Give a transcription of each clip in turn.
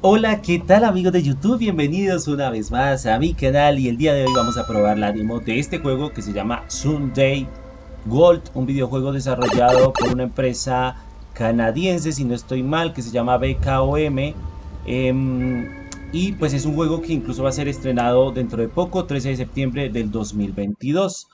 Hola, ¿qué tal amigos de YouTube? Bienvenidos una vez más a mi canal y el día de hoy vamos a probar la demo de este juego que se llama Sunday Gold, un videojuego desarrollado por una empresa canadiense, si no estoy mal, que se llama BKOM. Em, y pues es un juego que incluso va a ser estrenado dentro de poco, 13 de septiembre del 2022.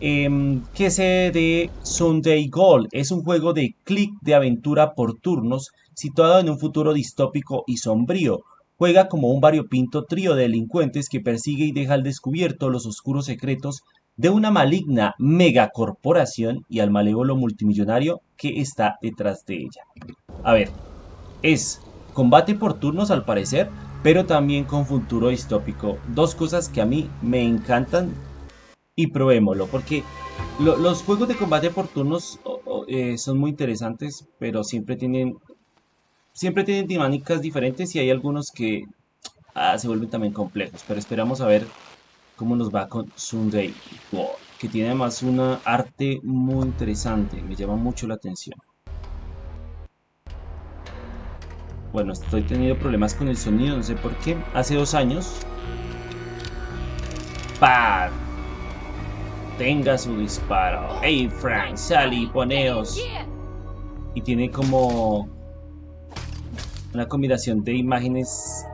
Eh, que de Sunday Gold? Es un juego de click de aventura por turnos situado en un futuro distópico y sombrío. Juega como un variopinto trío de delincuentes que persigue y deja al descubierto los oscuros secretos de una maligna megacorporación y al malévolo multimillonario que está detrás de ella. A ver, es combate por turnos al parecer, pero también con futuro distópico. Dos cosas que a mí me encantan y probémoslo, porque los juegos de combate por turnos eh, son muy interesantes, pero siempre tienen Siempre tienen dinámicas diferentes y hay algunos que ah, se vuelven también complejos. Pero esperamos a ver cómo nos va con Sunday World. Que tiene además una arte muy interesante. Me llama mucho la atención. Bueno, estoy teniendo problemas con el sonido, no sé por qué. Hace dos años... ¡Pah! Tenga su disparo. ¡Hey Frank, Sally, poneos! Y tiene como una combinación de imágenes.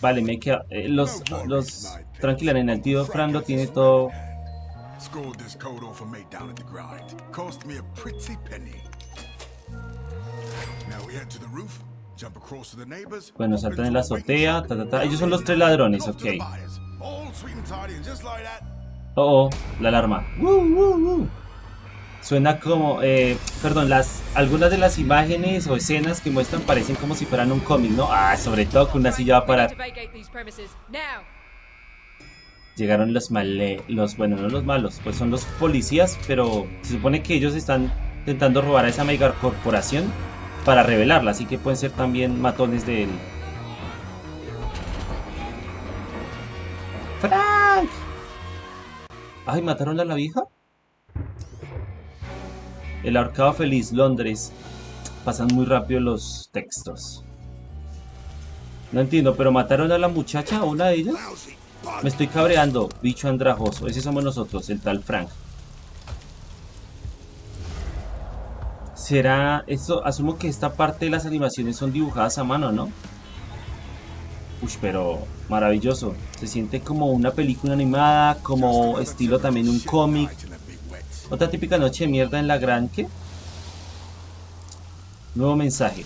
Vale, me queda... Eh, los... los... Tranquila, en el tío Fran lo tiene todo... Bueno, saltan en la azotea, Ellos son los tres ladrones, ok. Oh, oh, la alarma. Suena como, eh, perdón, las algunas de las imágenes o escenas que muestran parecen como si fueran un cómic, ¿no? Ah, sobre todo que una silla va para... Llegaron los male... los, bueno, no los malos, pues son los policías, pero se supone que ellos están intentando robar a esa mega corporación para revelarla, así que pueden ser también matones de él. ¡Frank! Ay, ¿mataron a la vieja? El Arcado Feliz, Londres. Pasan muy rápido los textos. No entiendo, pero mataron a la muchacha, a una de ellas. Me estoy cabreando, bicho andrajoso. Ese somos nosotros, el tal Frank. Será esto, asumo que esta parte de las animaciones son dibujadas a mano, ¿no? Uy, pero maravilloso. Se siente como una película animada, como estilo también un cómic. Otra típica noche de mierda en la gran que... Nuevo mensaje.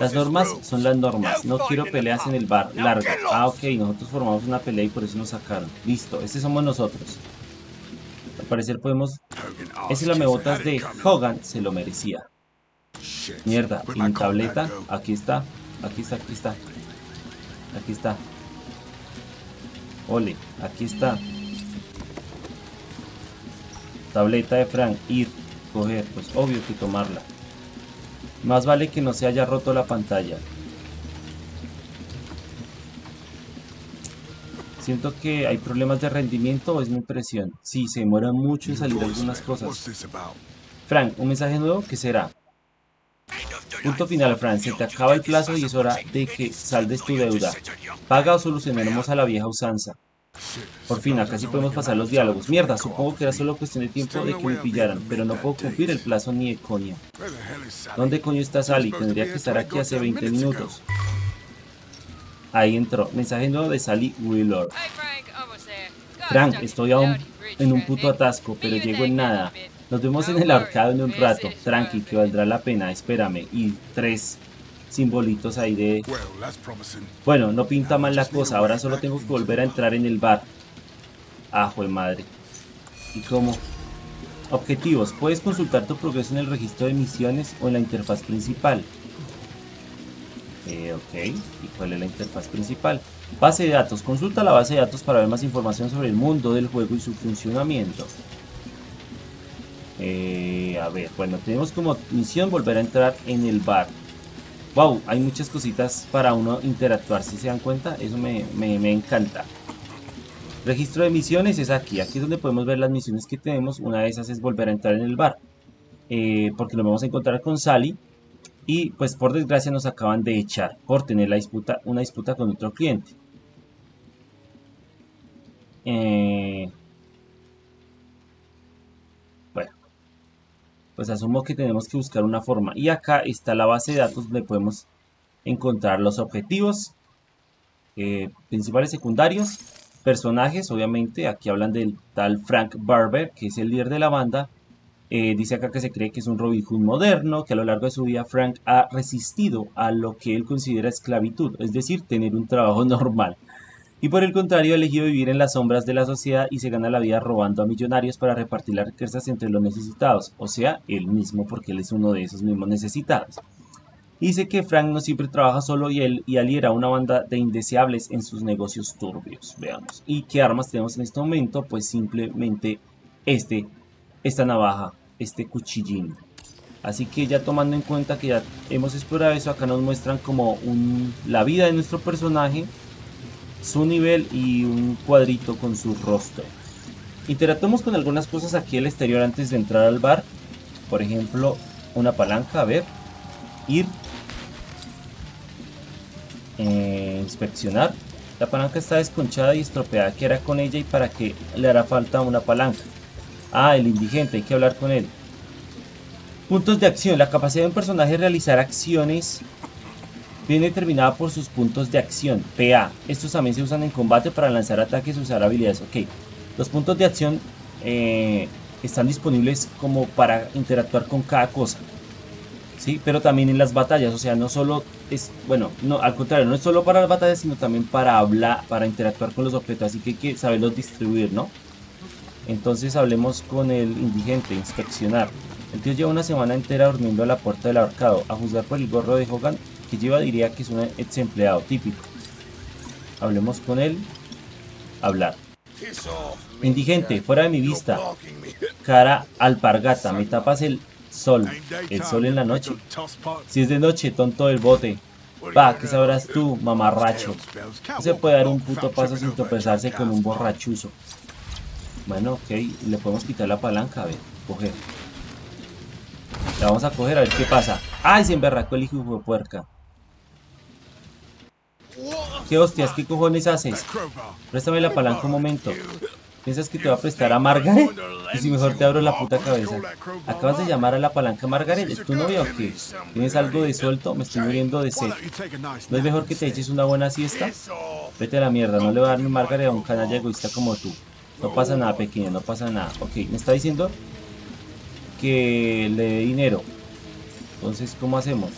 Las normas son las normas. No quiero peleas en el bar. Larga. Ah, ok. Nosotros formamos una pelea y por eso nos sacaron. Listo. Este somos nosotros. Al parecer podemos... Ese lamebotas de Hogan se lo merecía. Mierda. Y mi tableta. Aquí está. Aquí está. Aquí está. Aquí está. Ole. Aquí está. Tableta de Frank, ir, coger, pues obvio que tomarla. Más vale que no se haya roto la pantalla. Siento que hay problemas de rendimiento o es mi impresión. Sí, se demora mucho en salir algunas cosas. Frank, un mensaje nuevo, ¿qué será? Punto final, Frank. Se te acaba el plazo y es hora de que saldes tu deuda. Paga o solucionaremos a la vieja usanza. Por fin, acá sí podemos pasar los diálogos. Mierda, supongo que era solo cuestión de tiempo de que me pillaran, pero no puedo cumplir el plazo ni de coña. ¿Dónde coño está Sally? Tendría que estar aquí hace 20 minutos. Ahí entró. Mensaje nuevo de Sally Wheeler. Frank, estoy aún en un puto atasco, pero llego en nada. Nos vemos en el arcado en un rato. Tranqui, que valdrá la pena. Espérame. Y tres simbolitos ahí de... Bueno, no pinta mal la cosa, ahora solo tengo que volver a entrar en el bar. Ajo de madre. ¿Y cómo? Objetivos. Puedes consultar tu progreso en el registro de misiones o en la interfaz principal. Eh, ok. ¿Y cuál es la interfaz principal? Base de datos. Consulta la base de datos para ver más información sobre el mundo del juego y su funcionamiento. Eh, a ver, bueno, tenemos como misión volver a entrar en el bar wow, hay muchas cositas para uno interactuar, si se dan cuenta, eso me, encanta. Registro de misiones es aquí, aquí es donde podemos ver las misiones que tenemos, una de esas es volver a entrar en el bar, eh, porque nos vamos a encontrar con Sally, Y pues por desgracia nos acaban de echar por tener la disputa, una disputa con otro cliente. Eh, pues asumo que tenemos que buscar una forma. Y acá está la base de datos donde podemos encontrar los objetivos eh, principales secundarios, personajes, obviamente, aquí hablan del tal Frank Barber, que es el líder de la banda, eh, dice acá que se cree que es un Robin Hood moderno, que a lo largo de su vida Frank ha resistido a lo que él considera esclavitud, es decir, tener un trabajo normal. Y por el contrario, ha elegido vivir en las sombras de la sociedad y se gana la vida robando a millonarios para repartir las riquezas entre los necesitados, o sea, él mismo porque él es uno de esos mismos necesitados. Dice que Frank no siempre trabaja solo y él y aliera una banda de indeseables en sus negocios turbios. Veamos. ¿Y qué armas tenemos en este momento? Pues simplemente este, esta navaja, este cuchillín. Así que ya tomando en cuenta que ya hemos explorado eso, acá nos muestran como la vida de nuestro personaje, su nivel y un cuadrito con su rostro. Interactuamos con algunas cosas aquí al exterior antes de entrar al bar. Por ejemplo, una palanca, a ver, ir eh, inspeccionar. La palanca está desconchada y estropeada. ¿Qué hará con ella y para qué le hará falta una palanca? Ah, el indigente, hay que hablar con él. Puntos de acción. La capacidad de un personaje realizar acciones viene determinada por sus puntos de acción. PA. Estos también se usan en combate para lanzar ataques y usar habilidades. Ok. Los puntos de acción eh, están disponibles como para interactuar con cada cosa. ¿sí? Pero también en las batallas, o sea, no solo es, bueno, no, al contrario, no es solo para las batallas, sino también para hablar, para interactuar con los objetos, así que hay que saberlos distribuir, ¿no? Entonces hablemos con el indigente, inspeccionar. El tío lleva una semana entera durmiendo a la puerta del ahorcado. A juzgar por el gorro de Hogan lleva, diría que es un ex empleado típico. Hablemos con él. Hablar. Indigente, fuera de mi vista. Cara alpargata, me tapas el Sol. El sol en la noche. Si es de noche, tonto del bote. Pa, ¿qué sabrás tú, mamarracho? No se puede dar un puto paso sin tropezarse con un borrachuzo. Bueno, ok. Le podemos quitar la palanca, a ver. Coger. La vamos a coger a ver qué pasa. ¡Ay, se emberracó el hijo de puerca! ¿Qué hostias? ¿Qué cojones haces? Préstame la palanca un momento. ¿Piensas que te va a prestar a Margaret? Y si mejor te abro la puta cabeza. Acabas de llamar a la palanca Margaret. ¿Es tu novia o qué? ¿Tienes algo de suelto? Me estoy muriendo de sed. ¿No es mejor que te eches una buena siesta? Vete a la mierda. No le voy a dar mi Margaret a un canalla egoísta como tú. No pasa nada, pequeño. No pasa nada. Ok, me está diciendo que le dé dinero. Entonces, ¿cómo hacemos?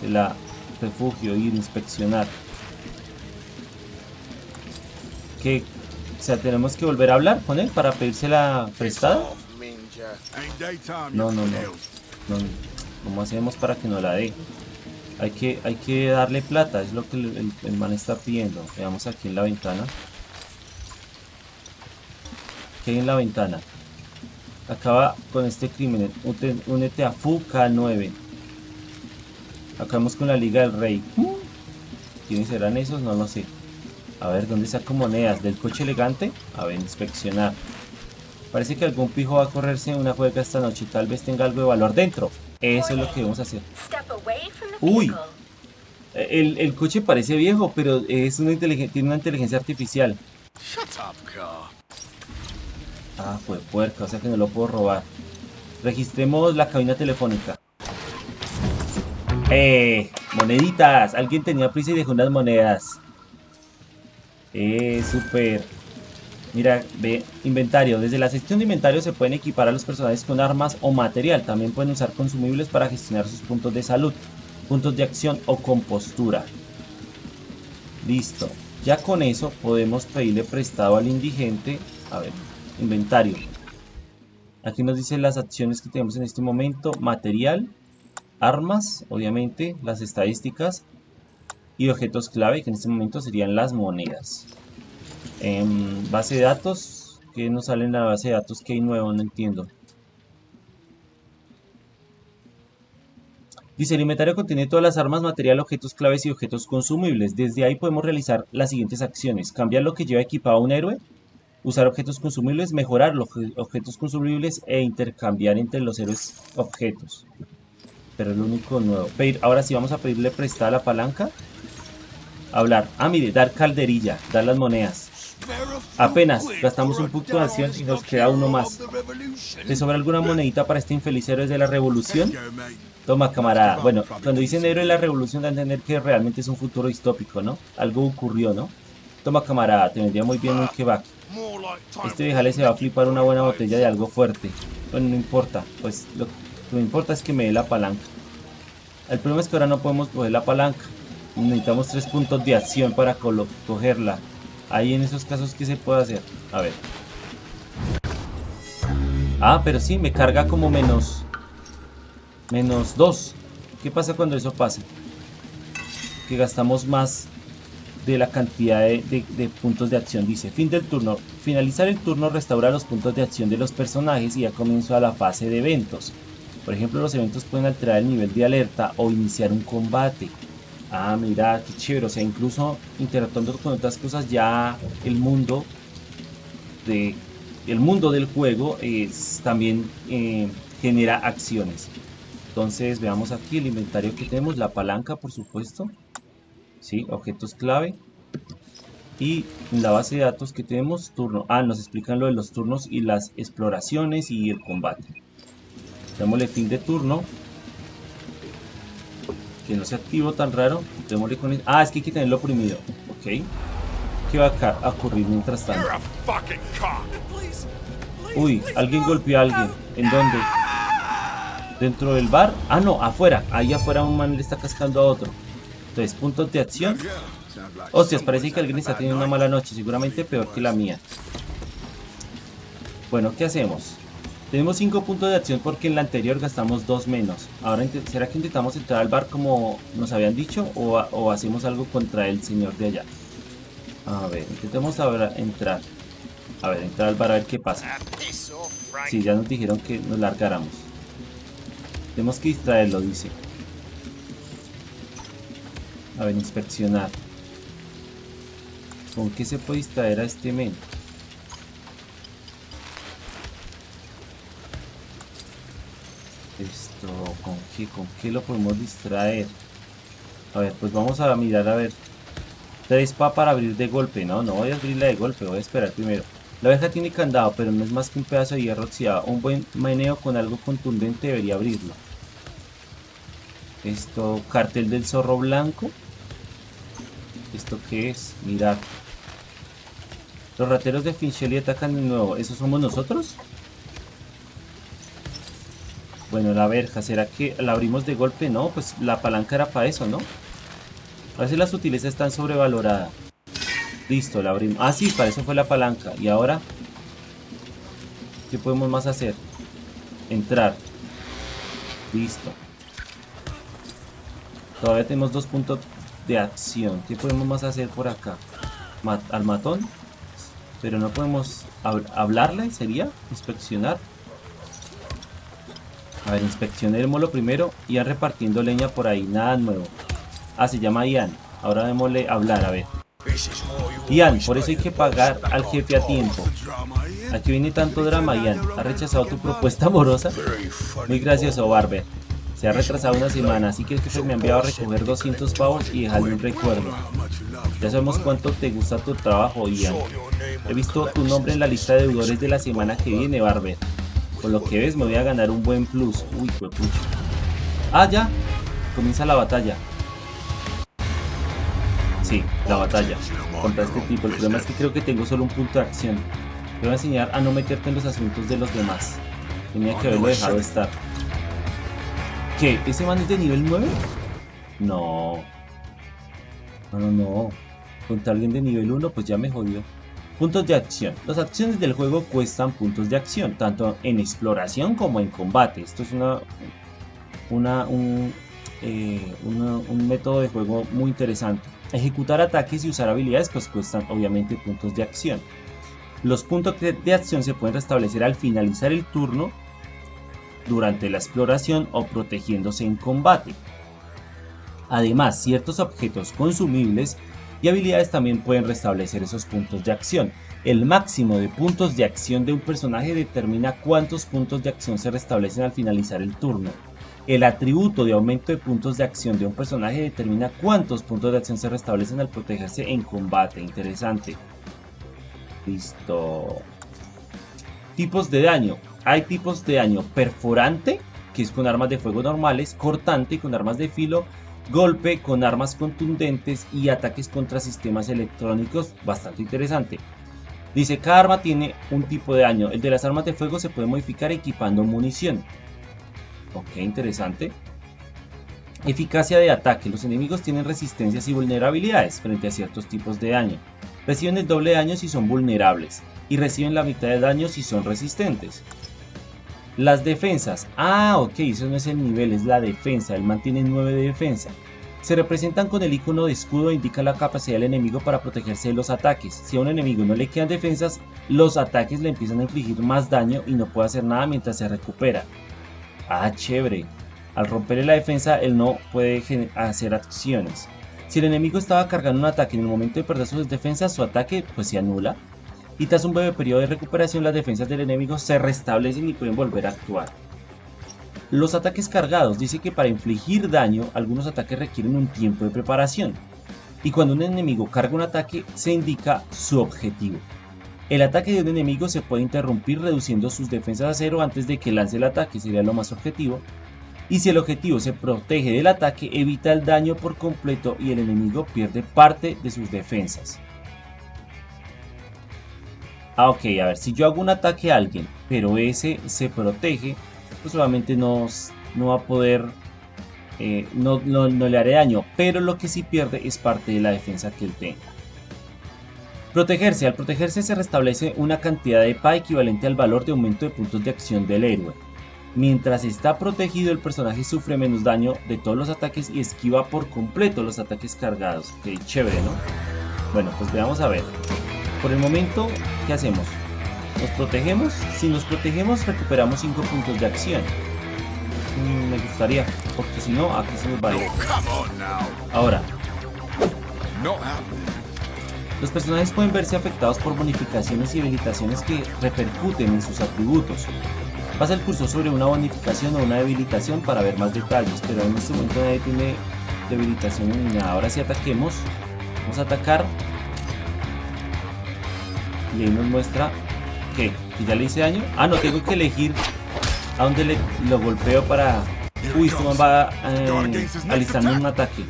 Se la refugio, ir, inspeccionar. ¿Qué, o sea, tenemos que volver a hablar con él para pedírsela prestada. No, no, no, no. ¿Cómo hacemos para que no la dé? Hay que, hay que darle plata, es lo que el, man está pidiendo. Veamos aquí en la ventana. ¿Qué hay en la ventana? Acaba con este crimen. Únete a FUCA 9. Acabamos con la Liga del Rey. ¿Quiénes serán esos? No lo sé. A ver, ¿dónde saco monedas? ¿Del coche elegante? A ver, inspeccionar. Parece que algún pijo va a correrse en una juega esta noche. Tal vez tenga algo de valor dentro. Eso es lo que vamos a hacer. ¡Uy! El, coche parece viejo, pero es una tiene una inteligencia artificial. Ah, fue puerca, o sea que no lo puedo robar. Registremos la cabina telefónica. ¡Eh! ¡Moneditas! Alguien tenía prisa y dejó unas monedas. Eh, súper. Mira, ve, inventario. Desde la sección de inventario se pueden equipar a los personajes con armas o material. También pueden usar consumibles para gestionar sus puntos de salud, puntos de acción o compostura. Listo. Ya con eso podemos pedirle prestado al indigente. A ver, inventario. Aquí nos dice las acciones que tenemos en este momento. Material, armas, obviamente, las estadísticas, y objetos clave que en este momento serían las monedas. En base de datos, que nos sale en la base de datos que hay nuevo? No entiendo. Dice, el inventario contiene todas las armas, material, objetos claves y objetos consumibles. Desde ahí podemos realizar las siguientes acciones. Cambiar lo que lleva equipado un héroe, usar objetos consumibles, mejorar los objetos consumibles e intercambiar entre los héroes objetos. pero es lo único nuevo. Pedir, ahora sí vamos a pedirle prestada la palanca. Hablar. Ah, mire, dar calderilla, dar las monedas. Apenas gastamos un punto de acción y nos queda uno más. ¿Te sobra alguna monedita para este infeliz héroe de la revolución? Toma, camarada. Bueno, cuando dicen héroe de la revolución da a entender que realmente es un futuro distópico, ¿no? Algo ocurrió, ¿no? Toma, camarada, te vendría muy bien un kebab. Este viejale se va a flipar una buena botella de algo fuerte. Bueno, no importa. Pues lo que me importa es que me dé la palanca. El problema es que ahora no podemos coger la palanca. Necesitamos tres puntos de acción para cogerla. Ahí en esos casos, ¿qué se puede hacer? A ver. Ah, pero sí, me carga como menos... Menos 2. ¿Qué pasa cuando eso pasa? Que gastamos más de la cantidad de, puntos de acción. Dice, fin del turno. Finalizar el turno restaura los puntos de acción de los personajes y ya comienza la fase de eventos. Por ejemplo, los eventos pueden alterar el nivel de alerta o iniciar un combate. Ah, mira, qué chévere. O sea, incluso interactuando con otras cosas, ya el mundo el mundo del juego es, también eh, genera acciones. Entonces veamos aquí el inventario que tenemos, la palanca por supuesto, ¿sí? objetos clave. Y la base de datos que tenemos, turno. Ah, nos explican lo de los turnos y las exploraciones y el combate. Démosle fin de turno que no se activó tan raro. con Ah, es que hay que tenerlo oprimido. Ok. ¿Qué va a ocurrir mientras tanto? Uy, alguien golpeó a alguien. ¿En dónde? ¿Dentro del bar? Ah, no, afuera. Ahí afuera un man le está cascando a otro. Entonces, puntos de acción. Hostias, parece que alguien está teniendo una mala noche. Seguramente peor que la mía. Bueno, ¿qué hacemos? Tenemos 5 puntos de acción porque en la anterior gastamos 2 menos. Ahora, ¿será que intentamos entrar al bar como nos habían dicho? ¿O, hacemos algo contra el señor de allá? A ver, intentemos ahora entrar. A ver, entrar al bar a ver qué pasa. Sí, ya nos dijeron que nos largáramos. Tenemos que distraerlo, dice. A ver, inspeccionar. ¿Con qué se puede distraer a este men? ¿Con qué, ¿con qué lo podemos distraer? A ver, pues vamos a mirar a ver. Tres pa para abrir de golpe. No, no voy a abrirla de golpe, voy a esperar primero. La abeja tiene candado, pero no es más que un pedazo de hierro oxidado. Un buen meneo con algo contundente debería abrirlo. Esto, cartel del zorro blanco. ¿Esto qué es? Mirad. Los rateros de Finchelli atacan de nuevo. ¿Esos somos nosotros? Bueno, la verja, ¿será que la abrimos de golpe? No, pues la palanca era para eso, ¿no? A veces las sutilezas están sobrevaloradas. Listo, la abrimos. Ah, sí, para eso fue la palanca. Y ahora, ¿qué podemos más hacer? Entrar. Listo. Todavía tenemos dos puntos de acción. ¿Qué podemos más hacer por acá? al matón. Pero no podemos hablarle, ¿sería? Inspeccionar. A ver, inspeccionémoslo primero. Ian repartiendo leña por ahí, nada nuevo. Ah, se llama Ian. Ahora démosle hablar, a ver. Ian, por eso hay que pagar al jefe a tiempo. Aquí viene tanto drama, Ian. ¿Ha rechazado tu propuesta amorosa? Muy gracioso, Barber. Se ha retrasado una semana, así que el jefe me ha enviado a recoger 200 pavos y dejarle un recuerdo. Ya sabemos cuánto te gusta tu trabajo, Ian. He visto tu nombre en la lista de deudores de la semana que viene, Barber. Con lo que ves me voy a ganar un buen plus. Uy, pucha. Ah, ya. Comienza la batalla. Sí, la batalla. Contra este tipo. El problema es que creo que tengo solo un punto de acción. Te voy a enseñar a no meterte en los asuntos de los demás. Tenía que haberlo dejado estar. ¿Qué? ¿Ese man es de nivel 9? No. No, no, no. Contra alguien de nivel 1, pues ya me jodió. Puntos de acción. Las acciones del juego cuestan puntos de acción, tanto en exploración como en combate. Esto es una, un, eh, un método de juego muy interesante. Ejecutar ataques y usar habilidades pues cuestan obviamente puntos de acción. Los puntos de acción se pueden restablecer al finalizar el turno, durante la exploración o protegiéndose en combate. Además, ciertos objetos consumibles y habilidades también pueden restablecer esos puntos de acción. El máximo de puntos de acción de un personaje determina cuántos puntos de acción se restablecen al finalizar el turno. El atributo de aumento de puntos de acción de un personaje determina cuántos puntos de acción se restablecen al protegerse en combate. Interesante. Listo. Tipos de daño. Hay tipos de daño perforante, que es con armas de fuego normales, cortante con armas de filo, golpe con armas contundentes y ataques contra sistemas electrónicos. Bastante interesante. Dice, cada arma tiene un tipo de daño. El de las armas de fuego se puede modificar equipando munición. Ok, interesante. Eficacia de ataque. Los enemigos tienen resistencias y vulnerabilidades frente a ciertos tipos de daño. Reciben el doble daño si son vulnerables y reciben la mitad de daño si son resistentes. Las defensas. Ah, ok, eso no es el nivel, es la defensa. Él mantiene 9 de defensa. Se representan con el icono de escudo e indica la capacidad del enemigo para protegerse de los ataques. Si a un enemigo no le quedan defensas, los ataques le empiezan a infligir más daño y no puede hacer nada mientras se recupera. Ah, chévere. Al romperle la defensa, él no puede hacer acciones. Si el enemigo estaba cargando un ataque en el momento de perder sus defensas, su ataque pues se anula y tras un breve periodo de recuperación las defensas del enemigo se restablecen y pueden volver a actuar. Los ataques cargados dice que para infligir daño algunos ataques requieren un tiempo de preparación y cuando un enemigo carga un ataque se indica su objetivo. El ataque de un enemigo se puede interrumpir reduciendo sus defensas a cero antes de que lance el ataque, sería lo más objetivo. Y si el objetivo se protege del ataque, evita el daño por completo y el enemigo pierde parte de sus defensas. Ah, ok, a ver, si yo hago un ataque a alguien, pero ese se protege, pues obviamente no, no va a poder, eh, no, no, le haré daño, pero lo que sí pierde es parte de la defensa que él tenga. Protegerse. Al protegerse se restablece una cantidad de PA equivalente al valor de aumento de puntos de acción del héroe. Mientras está protegido el personaje sufre menos daño de todos los ataques y esquiva por completo los ataques cargados. Ok, chévere, ¿no? Bueno, pues veamos a ver. Por el momento, ¿qué hacemos? ¿Nos protegemos? Si nos protegemos, recuperamos 5 puntos de acción. Mm, me gustaría, porque si no, aquí se nos va a ir. Ahora. Los personajes pueden verse afectados por bonificaciones y debilitaciones que repercuten en sus atributos. Pasa el curso sobre una bonificación o una debilitación para ver más detalles, pero en este momento nadie tiene debilitación ni nada. Ahora si ataquemos, vamos a atacar y ahí nos muestra que, ya le hice daño. Ah, no, tengo que elegir a dónde le, lo golpeo para... Uy, esto va eh, alistando un ataque.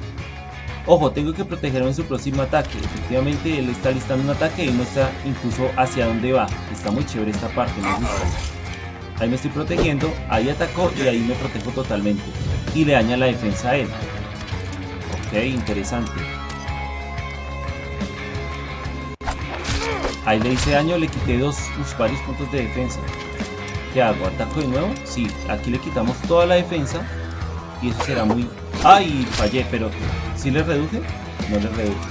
Ojo, tengo que protegerme en su próximo ataque. Efectivamente, él está listando un ataque y muestra incluso hacia dónde va. Está muy chévere esta parte, me gusta. Ahí me estoy protegiendo, ahí atacó y ahí me protejo totalmente. Y le daña la defensa a él. Ok, interesante. Ahí le hice daño, le quité dos varios puntos de defensa. ¿Qué hago? ¿Ataco de nuevo? Sí, aquí le quitamos toda la defensa. Y eso será muy... ¡Ay! Fallé, pero... ¿Sí le reduje? No le reduje.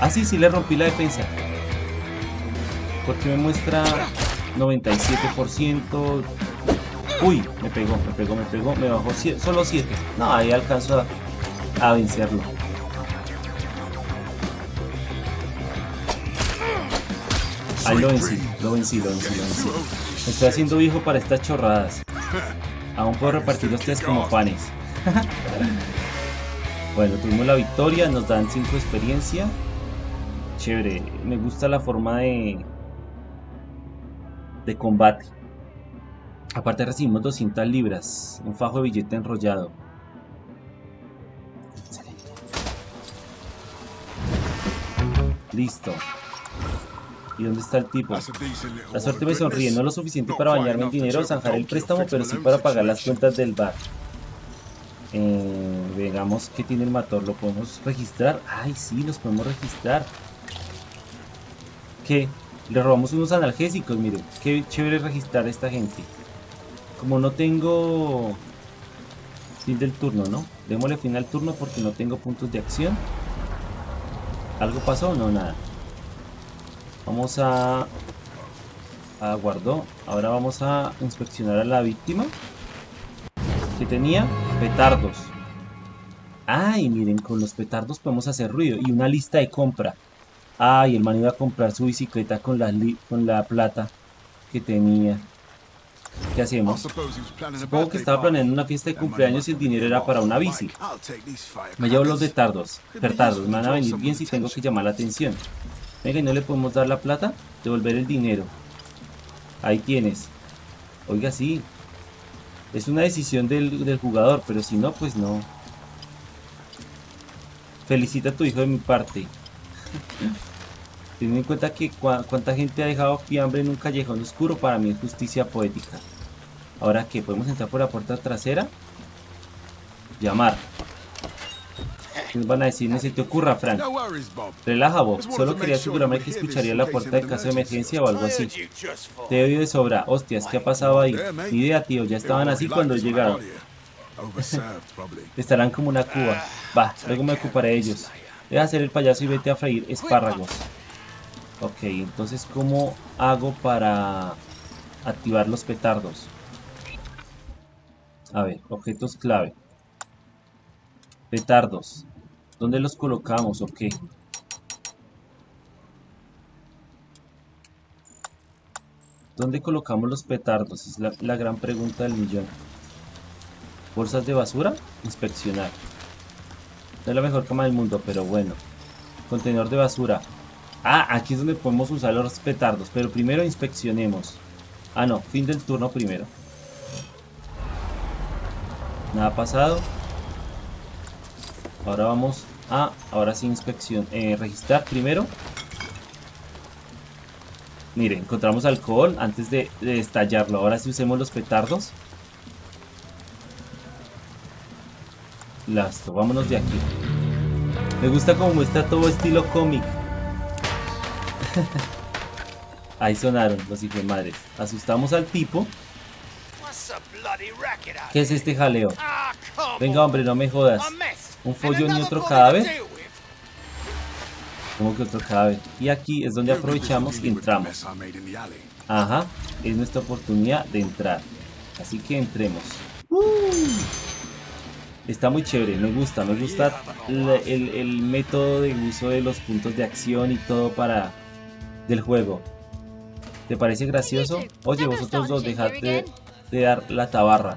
Ah, sí, sí le rompí la defensa. Porque me muestra 97%. Uy, me pegó, me pegó, me pegó. Me bajó solo 7. No, ahí alcanzo a vencerlo. Ahí lo vencí, lo vencí, lo vencí, lo vencí. Me estoy haciendo viejo para estas chorradas. Aún puedo repartir los como panes. bueno, tuvimos la victoria, nos dan 5 experiencia. Chévere, me gusta la forma de, de combate. Aparte recibimos 200 libras, un fajo de billete enrollado. Listo. ¿Y dónde está el tipo? La suerte me sonríe, no lo suficiente para bañarme en dinero o zanjar el préstamo, pero sí para pagar las cuentas del bar. Eh, veamos qué tiene el motor, ¿lo podemos registrar? Ay, sí, los podemos registrar. ¿Qué? Le robamos unos analgésicos, miren. Qué chévere registrar a esta gente. Como no tengo... Fin del turno, ¿no? Démosle fin al turno porque no tengo puntos de acción. ¿Algo pasó? No, nada. Vamos a... Aguardó. Ahora vamos a inspeccionar a la víctima. Que tenía petardos. Ay, miren, con los petardos podemos hacer ruido. Y una lista de compra. Ay, el man iba a comprar su bicicleta con la, con la plata que tenía. ¿Qué hacemos? Supongo que estaba planeando una fiesta de cumpleaños y el dinero era para una bici. Me llevo los detardos. Pertardos, me van a venir bien si tengo que llamar la atención. Venga, ¿y no le podemos dar la plata? Devolver el dinero. Ahí tienes. Oiga, sí. Es una decisión del, del jugador, pero si no, pues no. Felicita a tu hijo de mi parte. Ten en cuenta que cuánta gente ha dejado fiambre en un callejón oscuro, para mí es justicia poética. Ahora que podemos entrar por la puerta trasera. Llamar. ¿Qué nos van a decir? Ni se te ocurra, Frank. Relaja, Bob. Solo quería asegurarme que escucharía la puerta de caso de emergencia o algo así. Te oído de sobra. Hostias, ¿qué ha pasado ahí? Ni idea, tío. Ya estaban así cuando llegaron. Estarán como una cuba. Va, luego me ocuparé de ellos. Deja hacer el payaso y vete a freír espárragos. Ok, entonces ¿cómo hago para activar los petardos? A ver, objetos clave. Petardos. ¿Dónde los colocamos o qué? ¿Dónde colocamos los petardos? Es la, la gran pregunta del millón. ¿Bolsas de basura? Inspeccionar. No es la mejor cama del mundo, pero bueno. Contenedor de basura. Ah, aquí es donde podemos usar los petardos. Pero primero inspeccionemos. Ah, no. Fin del turno primero. Nada pasado. Ahora vamos a... Ahora sí inspección. Eh, registrar primero. Mire, encontramos alcohol antes de, de estallarlo. Ahora sí usemos los petardos. Listo, vámonos de aquí. Me gusta como muestra todo estilo cómic. Ahí sonaron los hijos de madres. Asustamos al tipo. ¿Qué es este jaleo? Venga, hombre, no me jodas. ¿Un follón y otro cadáver? ¿Cómo que otro cadáver? Y aquí es donde aprovechamos y entramos. Ajá, es nuestra oportunidad de entrar. Así que entremos. Está muy chévere, me gusta, me gusta el, método de uso de los puntos de acción y todo para del juego. ¿Te parece gracioso? Oye, vosotros dos, dejad de, dar la tabarra.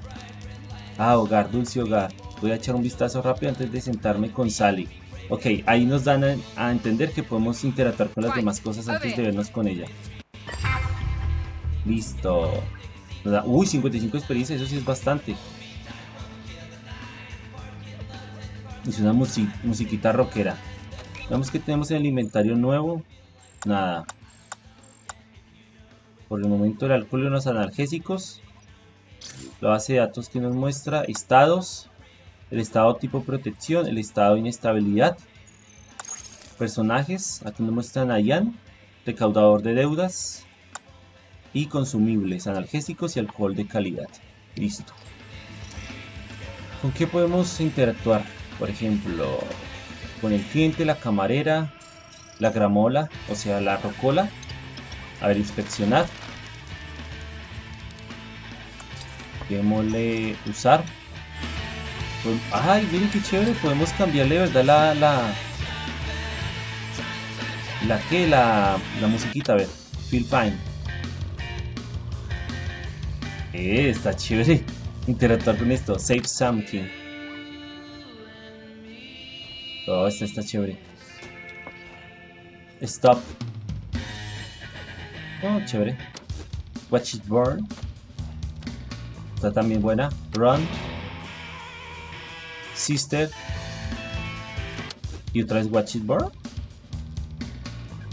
Ah, hogar, dulce hogar. Voy a echar un vistazo rápido antes de sentarme con Sally. Ok, ahí nos dan a, entender que podemos interactuar con las demás cosas antes de vernos con ella. Listo. Uy, 55 experiencias, eso sí es bastante. Es una musiquita rockera. Veamos que tenemos en el inventario nuevo. Nada. Por el momento el alcohol y los analgésicos. La base de datos que nos muestra estados. El estado tipo protección. El estado inestabilidad. Personajes. Aquí nos muestran a Ian. Recaudador de deudas. Y consumibles. Analgésicos y alcohol de calidad. Listo. ¿Con qué podemos interactuar? Por ejemplo, con el cliente, la camarera, la gramola, o sea, la rocola. A ver, inspeccionar. Démosle usar. Ay, miren qué chévere. Podemos cambiarle, ¿verdad? La. La, la que, la, la musiquita, a ver. Feel fine. Eh, está chévere interactuar con esto. Save something. Oh, esta está chévere. Stop. Oh, chévere. Watch it burn. Está también buena. Run. Sister. Y otra vez Watch it burn.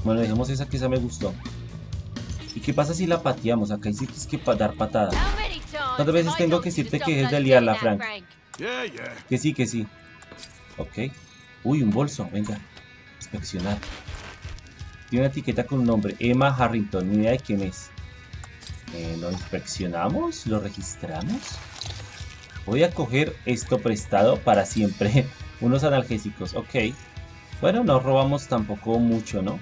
Bueno, dejemos esa que esa me gustó. ¿Y qué pasa si la pateamos? Acá dice que es que dar patada. ¿Cuántas veces tengo que decirte que es de liarla, Frank? Que sí, que sí. Ok. Uy, un bolso, venga. Inspeccionar. Tiene una etiqueta con un nombre. Emma Harrington, ni idea de quién es. Eh, ¿Lo inspeccionamos? ¿Lo registramos? Voy a coger esto prestado para siempre. Unos analgésicos, ok. Bueno, no robamos tampoco mucho, ¿no?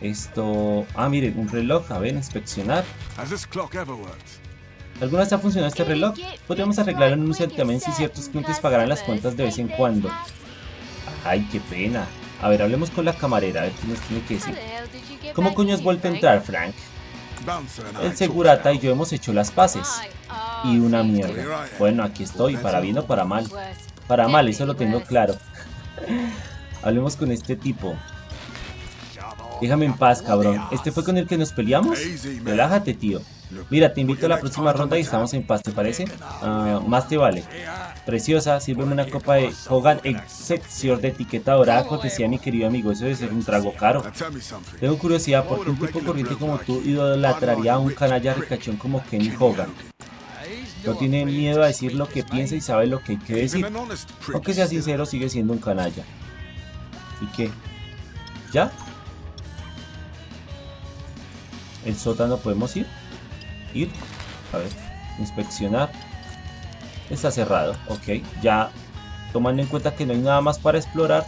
Esto... Ah, miren, un reloj. A ver, inspeccionar. ¿Alguna vez ha funcionado este reloj? Podríamos arreglarlo en un santiamén si ciertos clientes pagarán las cuentas de vez en cuando. Ay, qué pena. A ver, hablemos con la camarera, a ver qué nos tiene que decir. ¿Cómo coño has vuelto a entrar, Frank? El segurata y yo hemos hecho las paces. Y una mierda. Bueno, aquí estoy, para bien o para mal. Para mal, eso lo tengo claro. Hablemos con este tipo. Déjame en paz, cabrón. ¿Este fue con el que nos peleamos? Relájate, tío. Mira, te invito a la próxima ronda y estamos en paz, ¿te parece? Ah, más te vale. Preciosa, sírveme una copa de Hogan Excepsior de etiqueta dorada, cortesía mi querido amigo. Eso debe ser un trago caro. Tengo curiosidad, ¿por qué un tipo corriente como tú idolatraría a un canalla ricachón como Kenny Hogan? No tiene miedo a decir lo que piensa y sabe lo que hay que decir. Aunque sea sincero, sigue siendo un canalla. ¿Y qué? ¿Ya? El sótano podemos ir. Ir. A ver. Inspeccionar. Está cerrado. Ok. Ya. Tomando en cuenta que no hay nada más para explorar.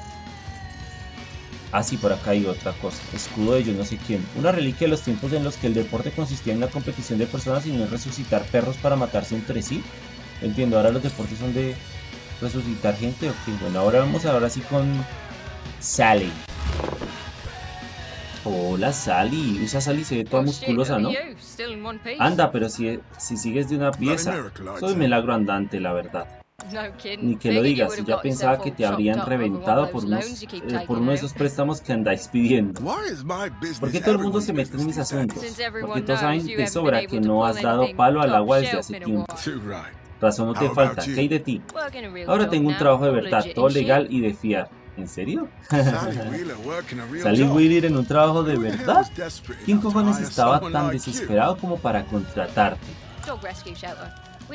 Ah, sí, por acá hay otra cosa. Escudo de yo no sé quién. Una reliquia de los tiempos en los que el deporte consistía en la competición de personas y no en resucitar perros para matarse entre sí. Entiendo, ahora los deportes son de resucitar gente. Ok, bueno, ahora vamos ahora sí con Sally. Hola Sally, usa Sally se ve toda musculosa, ¿no? Anda, pero si, si sigues de una pieza, soy milagro andante, la verdad. Ni que lo digas, ya pensaba que te habrían reventado por, unos, eh, por uno de esos préstamos que andáis pidiendo. ¿Por qué todo el mundo se mete en mis asuntos? Porque todos saben de sobra que no has dado palo al agua desde hace tiempo. Razón no te falta, ¿qué hay de ti? Ahora tengo un trabajo de verdad, todo legal y de fiar. ¿En serio? ¿Sally Wheeler en un trabajo de verdad? ¿Quién cojones estaba tan desesperado como para contratarte?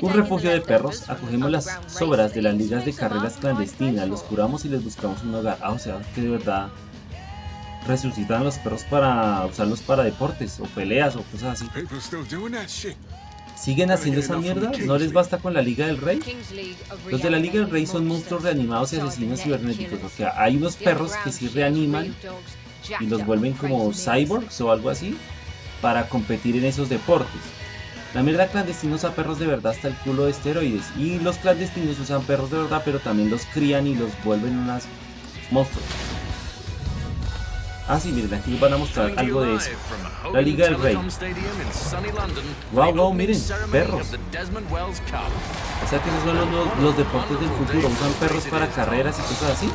Un refugio de perros, acogemos las sobras de las ligas de carreras clandestinas, los curamos y les buscamos un hogar. Ah, o sea, que de verdad resucitan los perros para usarlos para deportes o peleas o cosas así. ¿Siguen haciendo esa mierda? ¿No les basta con la Liga del Rey? Los de la Liga del Rey son monstruos reanimados y asesinos cibernéticos. O sea, hay unos perros que sí reaniman y los vuelven como cyborgs o algo así para competir en esos deportes. La mierda clandestina usa perros de verdad hasta el culo de esteroides. Y los clandestinos usan perros de verdad, pero también los crían y los vuelven unas monstruos. Ah, sí, miren, aquí van a mostrar algo de eso. La Liga del Rey. Wow, wow, miren, perros. O sea que esos son los, deportes del futuro. Usan perros para carreras y cosas así.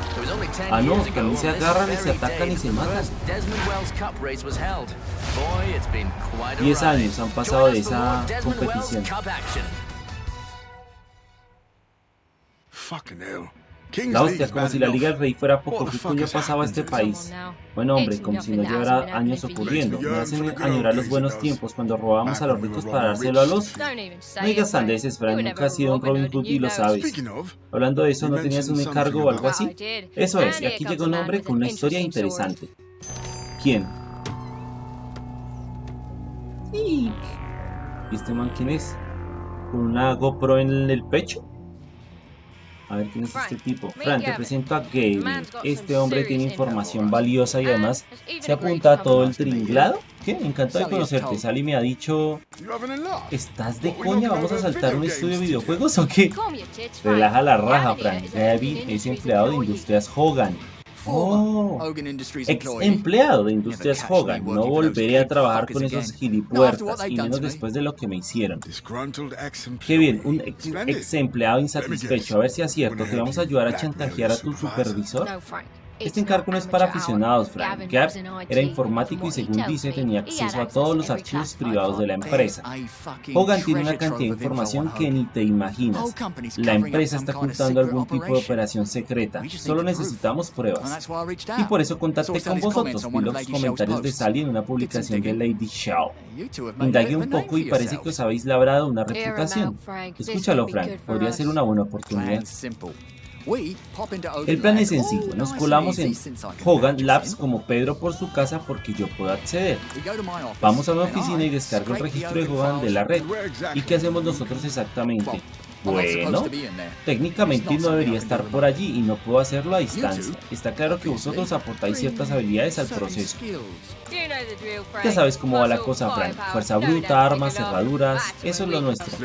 Ah, no, también se agarran y se atacan y se matan. 10 años han pasado de esa competición. Fucking hell. La hostia, como si la Liga del Rey fuera poco. ¿Qué coño pasaba a este país? Bueno, hombre, como si no llevara años ocurriendo. Me hacen añorar los buenos tiempos cuando robábamos a los ricos para dárselo a los... No digas sandeces, Frank. Nunca has sido un Robin Hood y lo sabes. Hablando de eso, ¿no tenías un encargo o algo así? Eso es, y aquí llega un hombre con una historia interesante. ¿Quién? ¿Y este man quién es? ¿Con una GoPro en el pecho? A ver quién es este tipo. Fran, te presento a Gabe. Este hombre tiene información valiosa y además se apunta a todo el tringlado. ¿Qué? Encantado de conocerte. Sally me ha dicho... ¿Estás de coña? ¿Vamos a saltar un estudio de videojuegos o qué? Relaja la raja, Frank. Gabe es empleado de Industrias Hogan. Oh, ex empleado de Industrias Hogan. No volveré a trabajar con esos gilipuertas y menos después de lo que me hicieron. Qué bien, un ex, empleado insatisfecho. A ver si es cierto. ¿Te vamos a ayudar a chantajear a tu supervisor? Este encargo no es para aficionados, Frank. Gap era informático y según dice tenía acceso a todos los archivos privados de la empresa. Hogan tiene una cantidad de información que ni te imaginas. La empresa está ocultando algún tipo de operación secreta. Solo necesitamos pruebas. Y por eso contacté con vosotros. Vi los comentarios de Sally en una publicación de Lady Shaw. Indagué un poco y parece que os habéis labrado una reputación. Escúchalo, Frank. Podría ser una buena oportunidad. El plan es sencillo, nos colamos en Hogan Labs como Pedro por su casa porque yo puedo acceder. Vamos a mi oficina y descargo el registro de Hogan de la red. ¿Y qué hacemos nosotros exactamente? Bueno, técnicamente no debería estar por allí y no puedo hacerlo a distancia. Está claro que vosotros aportáis ciertas habilidades al proceso. Ya sabes cómo va la cosa, Frank. Fuerza bruta, armas, cerraduras, eso es lo nuestro.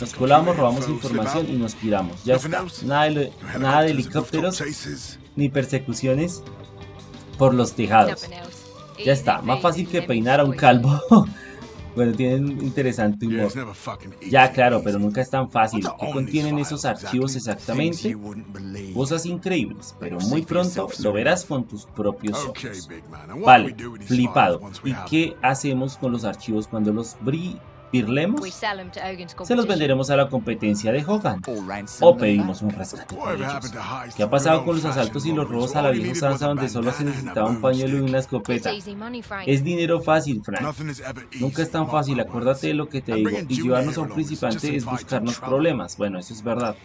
Nos colamos, robamos información y nos piramos. Ya está. Nada de, nada de helicópteros ni persecuciones por los tejados. Ya está, más fácil que peinar a un calvo. Bueno, tienen interesante humor. Ya, claro, pero nunca es tan fácil. ¿Qué on contienen esos archivos exactamente? Cosas increíbles, pero muy pronto lo verás con tus propios ojos. Vale, flipado. ¿Y qué hacemos con los archivos cuando los bri- 'em Se los venderemos a la competencia de Hogan. O pedimos un rescate por ellos. ¿Qué ha pasado con los asaltos y los robos a la vieja usanza donde solo se necesitaba un pañuelo y una escopeta? Es dinero fácil, Frank. Nunca es tan fácil, acuérdate de lo que te digo. Y llevarnos a un principiante es buscarnos problemas. Bueno, eso es verdad.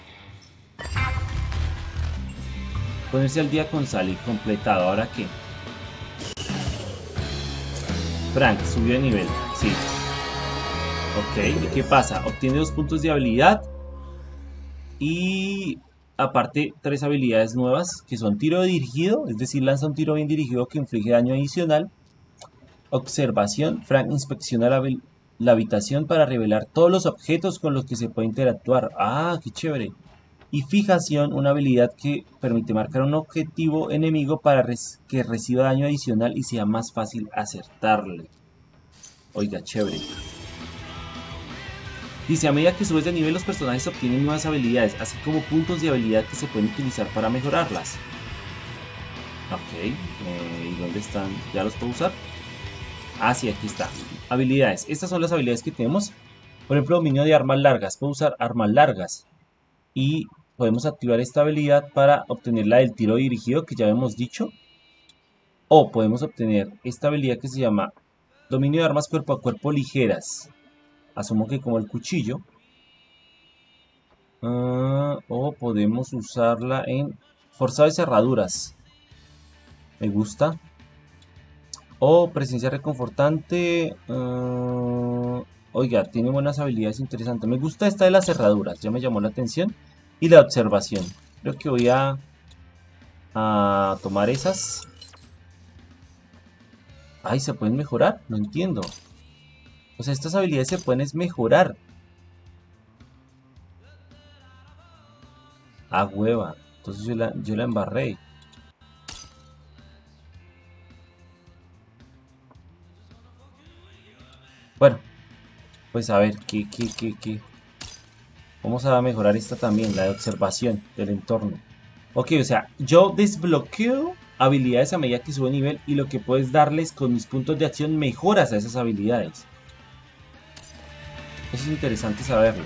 Ponerse al día con Sally, completado. ¿Ahora qué? Frank, subió de nivel. Sí. Ok, ¿y qué pasa? Obtiene dos puntos de habilidad. Y aparte, tres habilidades nuevas que son tiro dirigido, es decir, lanza un tiro bien dirigido que inflige daño adicional. Observación, Frank inspecciona la, habi- la habitación para revelar todos los objetos con los que se puede interactuar. Ah, qué chévere. Y fijación, una habilidad que permite marcar un objetivo enemigo para que reciba daño adicional y sea más fácil acertarle. Oiga, chévere. Dice, a medida que subes de nivel los personajes obtienen nuevas habilidades, así como puntos de habilidad que se pueden utilizar para mejorarlas. Ok, eh, ¿y dónde están? ¿Ya los puedo usar? Ah, sí, aquí está. Habilidades. Estas son las habilidades que tenemos. Por ejemplo, dominio de armas largas. Puedo usar armas largas. Y podemos activar esta habilidad para obtener la del tiro dirigido, que ya hemos dicho. O podemos obtener esta habilidad que se llama dominio de armas cuerpo a cuerpo ligeras. Asumo que como el cuchillo. Ah, o podemos usarla en forzado de cerraduras. Me gusta. O presencia reconfortante. ah, oiga, tiene buenas habilidades interesantes. Me gusta esta de las cerraduras. Ya me llamó la atención. Y la observación. Creo que voy a, a tomar esas. Ay, ¿se pueden mejorar? No entiendo. O sea, estas habilidades se pueden mejorar. Ah, hueva. Entonces yo la, yo la embarré. Bueno, pues a ver, ¿qué, qué, qué, qué? Vamos a mejorar esta también, la de observación del entorno. Ok, o sea, yo desbloqueo habilidades a medida que subo nivel y lo que puedes darles con mis puntos de acción mejoras a esas habilidades. Eso es interesante saberlo.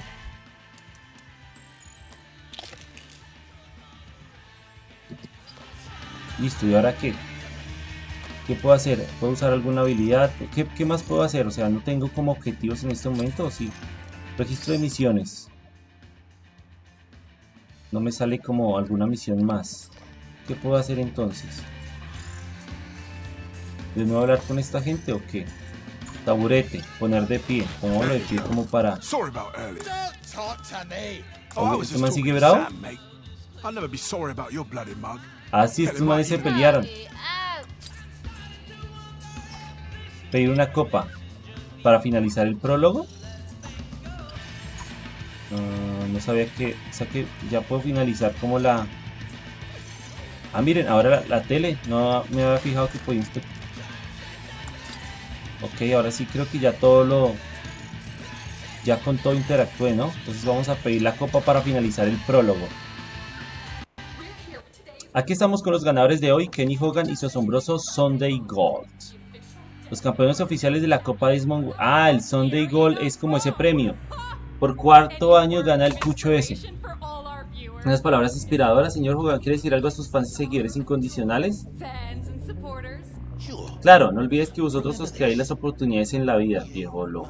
Listo, ¿y ahora qué? ¿Qué puedo hacer? ¿Puedo usar alguna habilidad? ¿Qué, qué más puedo hacer? O sea, no tengo como objetivos en este momento, ¿o sí? Registro de misiones. No me sale como alguna misión más. ¿Qué puedo hacer entonces? ¿De nuevo hablar con esta gente o qué? Taburete, poner de pie. Pongámoslo de pie como para... Oh, ¿este man sigue bravo? Ah, sí, estos manes se pelearon. Pedir una copa para finalizar el prólogo. No sabía que... O sea que ya puedo finalizar como la... Ah, miren, ahora la, la tele. No me había fijado que podía inspectar. Ok, ahora sí creo que ya todo lo... Ya con todo interactué, ¿no? Entonces vamos a pedir la copa para finalizar el prólogo. Aquí estamos con los ganadores de hoy, Kenny Hogan y su asombroso Sunday Gold. Los campeones oficiales de la Copa Desmond... Ah, el Sunday Gold es como ese premio. Por cuarto año gana el cucho ese. Unas palabras inspiradoras, señor Hogan. ¿Quiere decir algo a sus fans y seguidores incondicionales? Claro, no olvides que vosotros os creáis las oportunidades en la vida, viejo loco.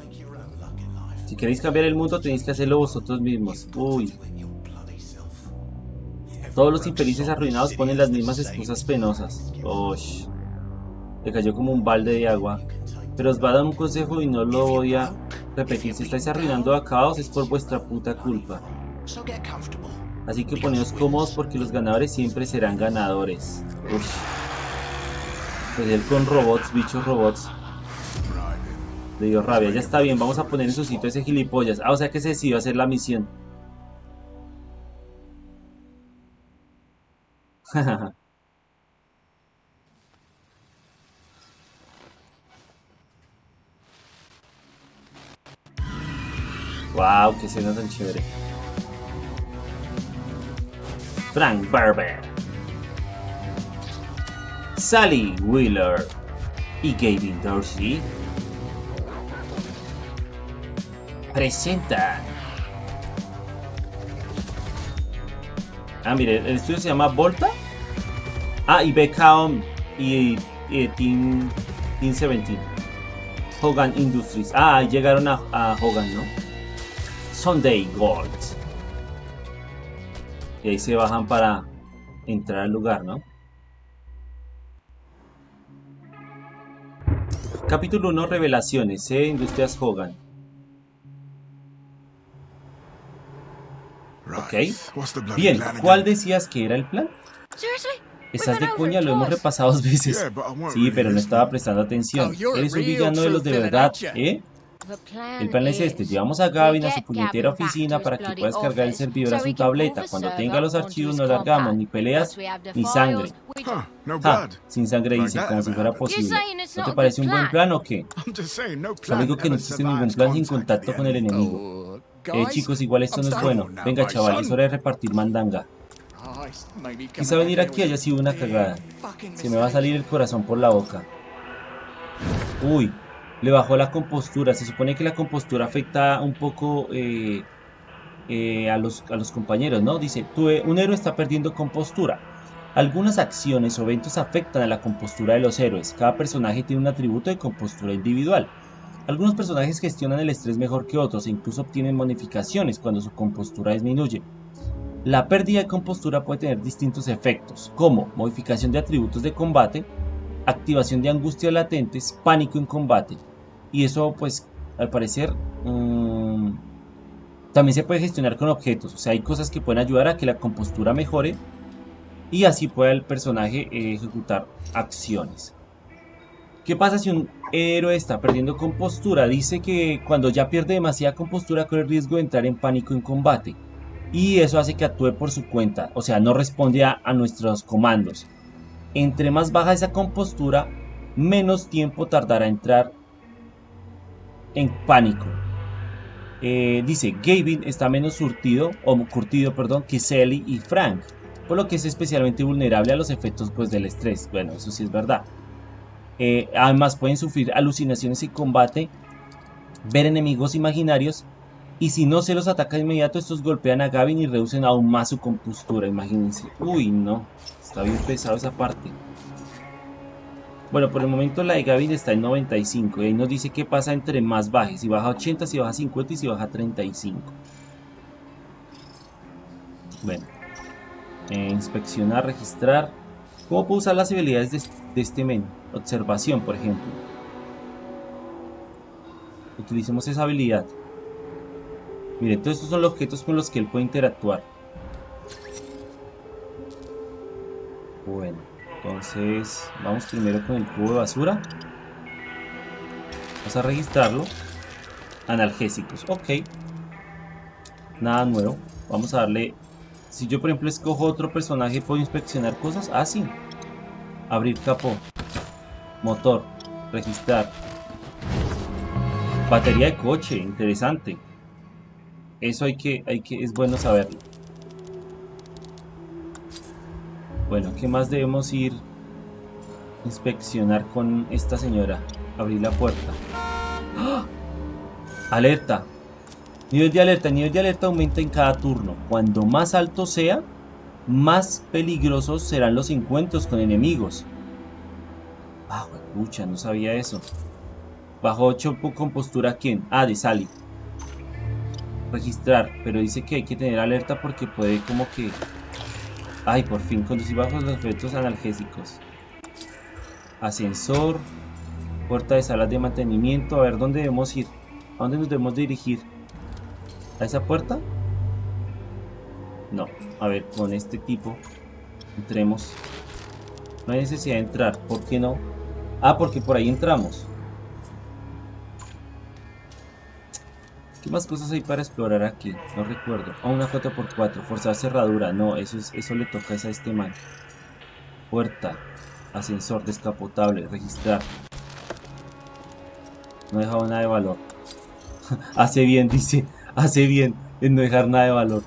Si queréis cambiar el mundo, tenéis que hacerlo vosotros mismos. Uy. Todos los infelices arruinados ponen las mismas excusas penosas. Uy. Le cayó como un balde de agua. Pero os va a dar un consejo y no lo voy a repetir. Si estáis arruinando a caos es por vuestra puta culpa. Así que poneos cómodos porque los ganadores siempre serán ganadores. Uy. Pues él con robots, bichos robots. Le dio rabia, ya está bien, vamos a poner en su sitio ese gilipollas. Ah, o sea que se decidió hacer la misión. Wow, qué escena tan chévere. Frank Barber. Sally Wheeler y Gavin Dorsey presentan. Ah, mire, el estudio se llama Volta. Ah, y Beckham y, y Team, Team 17. Hogan Industries. Ah, llegaron a, a Hogan, ¿no? Sunday Gold. Y ahí se bajan para entrar al lugar, ¿no? Capítulo 1, Revelaciones, ¿eh? Industrias Hogan. Bloody Bien, ¿cuál decías que era el plan? Estás de over lo hemos repasado dos veces. Sí, pero no estaba prestando atención. Oh, Eres un villano de los de verdad? ¿eh? The plan El plan es este, llevamos a Gavin a su puñetera oficina para que pueda descargar el servidor a su tableta. Cuando tenga los archivos no largamos, ni peleas, ni sangre. Ja, sin sangre dice, como si fuera posible. ¿No te parece un buen plan? o qué? I'm just saying, no Su plan amigo que no existe ningún plan sin contact contacto con the el enemigo. Eh, chicos, igual esto no es bueno. Venga, chaval, es hora de repartir mandanga. Quizá venir aquí haya sido una cagada. Se me va a salir el corazón por la boca. Uy, le bajó la compostura. Se supone que la compostura afecta un poco eh, eh, a, los, a los compañeros, ¿no? Dice, un héroe está perdiendo compostura. Algunas acciones o eventos afectan a la compostura de los héroes. Cada personaje tiene un atributo de compostura individual. Algunos personajes gestionan el estrés mejor que otros e incluso obtienen bonificaciones cuando su compostura disminuye. La pérdida de compostura puede tener distintos efectos, como modificación de atributos de combate, activación de angustias latentes, pánico en combate. Y eso, pues, al parecer, mm, también se puede gestionar con objetos. O sea, hay cosas que pueden ayudar a que la compostura mejore y así pueda el personaje eh, ejecutar acciones. ¿Qué pasa si un héroe está perdiendo compostura? Dice que cuando ya pierde demasiada compostura corre el riesgo de entrar en pánico en combate. Y eso hace que actúe por su cuenta, o sea, no responde a, a nuestros comandos. Entre más baja esa compostura, menos tiempo tardará en entrar en pánico. Eh, dice, Gavin está menos surtido, o curtido, perdón, que Sally y Frank, por lo que es especialmente vulnerable a los efectos pues, del estrés. Bueno, eso sí es verdad. Eh, además pueden sufrir alucinaciones en combate, ver enemigos imaginarios y si no se los ataca de inmediato estos golpean a Gavin y reducen aún más su compostura, imagínense. Uy, no, está bien pesado esa parte. Bueno, por el momento la de Gavin está en 95 y ahí nos dice qué pasa entre más baje, si baja 80, si baja 50 y si baja 35. Bueno, eh, inspeccionar, registrar. ¿Cómo puedo usar las habilidades de, de este menú? Observación, por ejemplo. Utilicemos esa habilidad. Miren, todos estos son los objetos con los que él puede interactuar. Bueno, entonces vamos primero con el cubo de basura. Vamos a registrarlo. Analgésicos, ok. Nada nuevo. Vamos a darle... Si yo por ejemplo escojo otro personaje, ¿puedo inspeccionar cosas? Ah, sí. Abrir capó. Motor. Registrar. Batería de coche, interesante. Eso hay que, hay que, es bueno saberlo. Bueno, ¿qué más debemos ir inspeccionar con esta señora? Abrir la puerta. ¡Ah! Alerta. Nivel de alerta. Nivel de alerta aumenta en cada turno. Cuando más alto sea, más peligrosos serán los encuentros con enemigos. Ah, pucha, no sabía eso. Bajo 8 con postura quién? Ah, de Sally. Registrar, pero dice que hay que tener alerta porque puede como que... Ay, por fin, conducir bajo los efectos analgésicos. Ascensor. Puerta de salas de mantenimiento. A ver, ¿dónde debemos ir? ¿A dónde nos debemos dirigir? ¿A esa puerta? No. A ver, con este tipo. Entremos. No hay necesidad de entrar. ¿Por qué no? Ah, porque por ahí entramos. ¿Qué más cosas hay para explorar aquí? No recuerdo. Ah, una 4x4. Forzar cerradura. No, eso, es, eso le toca a este man. Puerta. Ascensor descapotable. Registrar. No he dejado nada de valor. Hace bien, dice. Hace bien en no dejar nada de valor.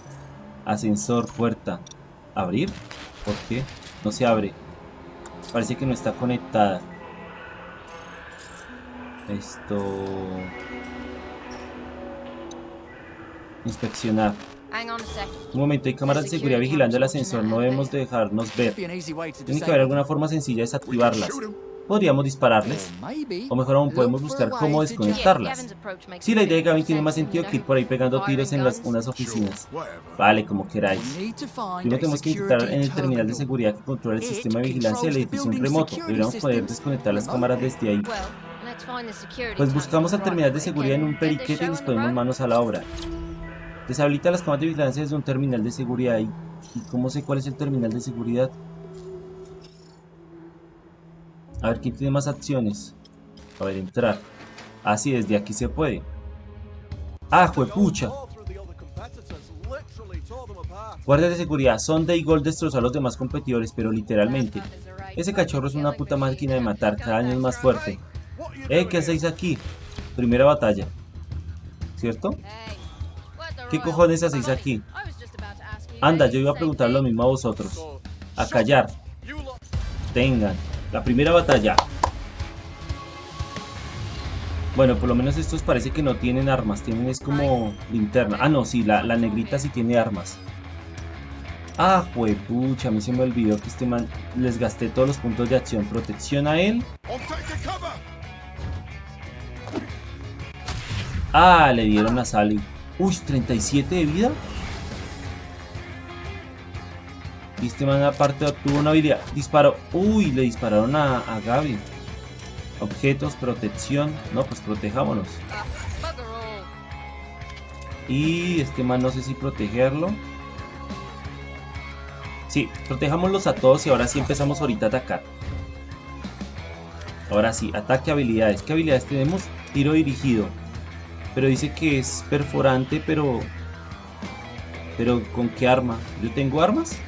Ascensor, puerta. ¿Abrir? ¿Por qué? No se abre. Parece que no está conectada. Esto... Inspeccionar. Un momento, hay cámaras de seguridad vigilando el ascensor. No debemos dejarnos ver. Tiene que haber alguna forma sencilla de desactivarlas. Podríamos dispararles. O mejor aún, podemos buscar cómo desconectarlas. Sí, la idea de Gavin tiene más sense, sentido you que ir por ahí pegando tiros en las, unas oficinas. Vale, como queráis. Primero tenemos que security en el terminal de seguridad que controla el sistema de vigilancia del edificio building's remoto. Deberíamos poder desconectar las cámaras desde ahí. Well, let's find the security Pues buscamos al terminal de seguridad en and un periquete y nos ponemos manos a la obra. Deshabilita las cámaras de vigilancia desde un terminal de seguridad. ¿Y, y cómo sé cuál es el terminal de seguridad? A ver, ¿quién tiene más acciones? A ver, entrar. Ah, sí, desde aquí se puede. ¡Ah, juepucha! Guardias de seguridad, Sonda y Gold destrozó a los demás competidores, pero literalmente. Ese cachorro es una puta máquina de matar, cada año es más fuerte. Eh, ¿qué hacéis aquí? Primera batalla. ¿Cierto? ¿Qué cojones hacéis aquí? Anda, yo iba a preguntar lo mismo a vosotros. A callar. Tengan. La primera batalla. Bueno, por lo menos estos parece que no tienen armas. Tienen es como linterna. Ah, no, sí, la, negrita sí tiene armas. Ah, juepucha, a mí se me olvidó que este man les gasté todos los puntos de acción. Protección a él. Ah, le dieron a Sally. Uy, 37 de vida. Y este man aparte tuvo una habilidad. Disparó. Uy, le dispararon a, a Gaby. Objetos, protección. No, pues protejámonos. Y este man no sé si protegerlo. Sí, protejámoslos a todos y ahora sí empezamos ahorita a atacar. Ahora sí, ataque habilidades. ¿Qué habilidades tenemos? Tiro dirigido. Pero dice que es perforante, pero... Pero ¿con qué arma? ¿Yo tengo armas?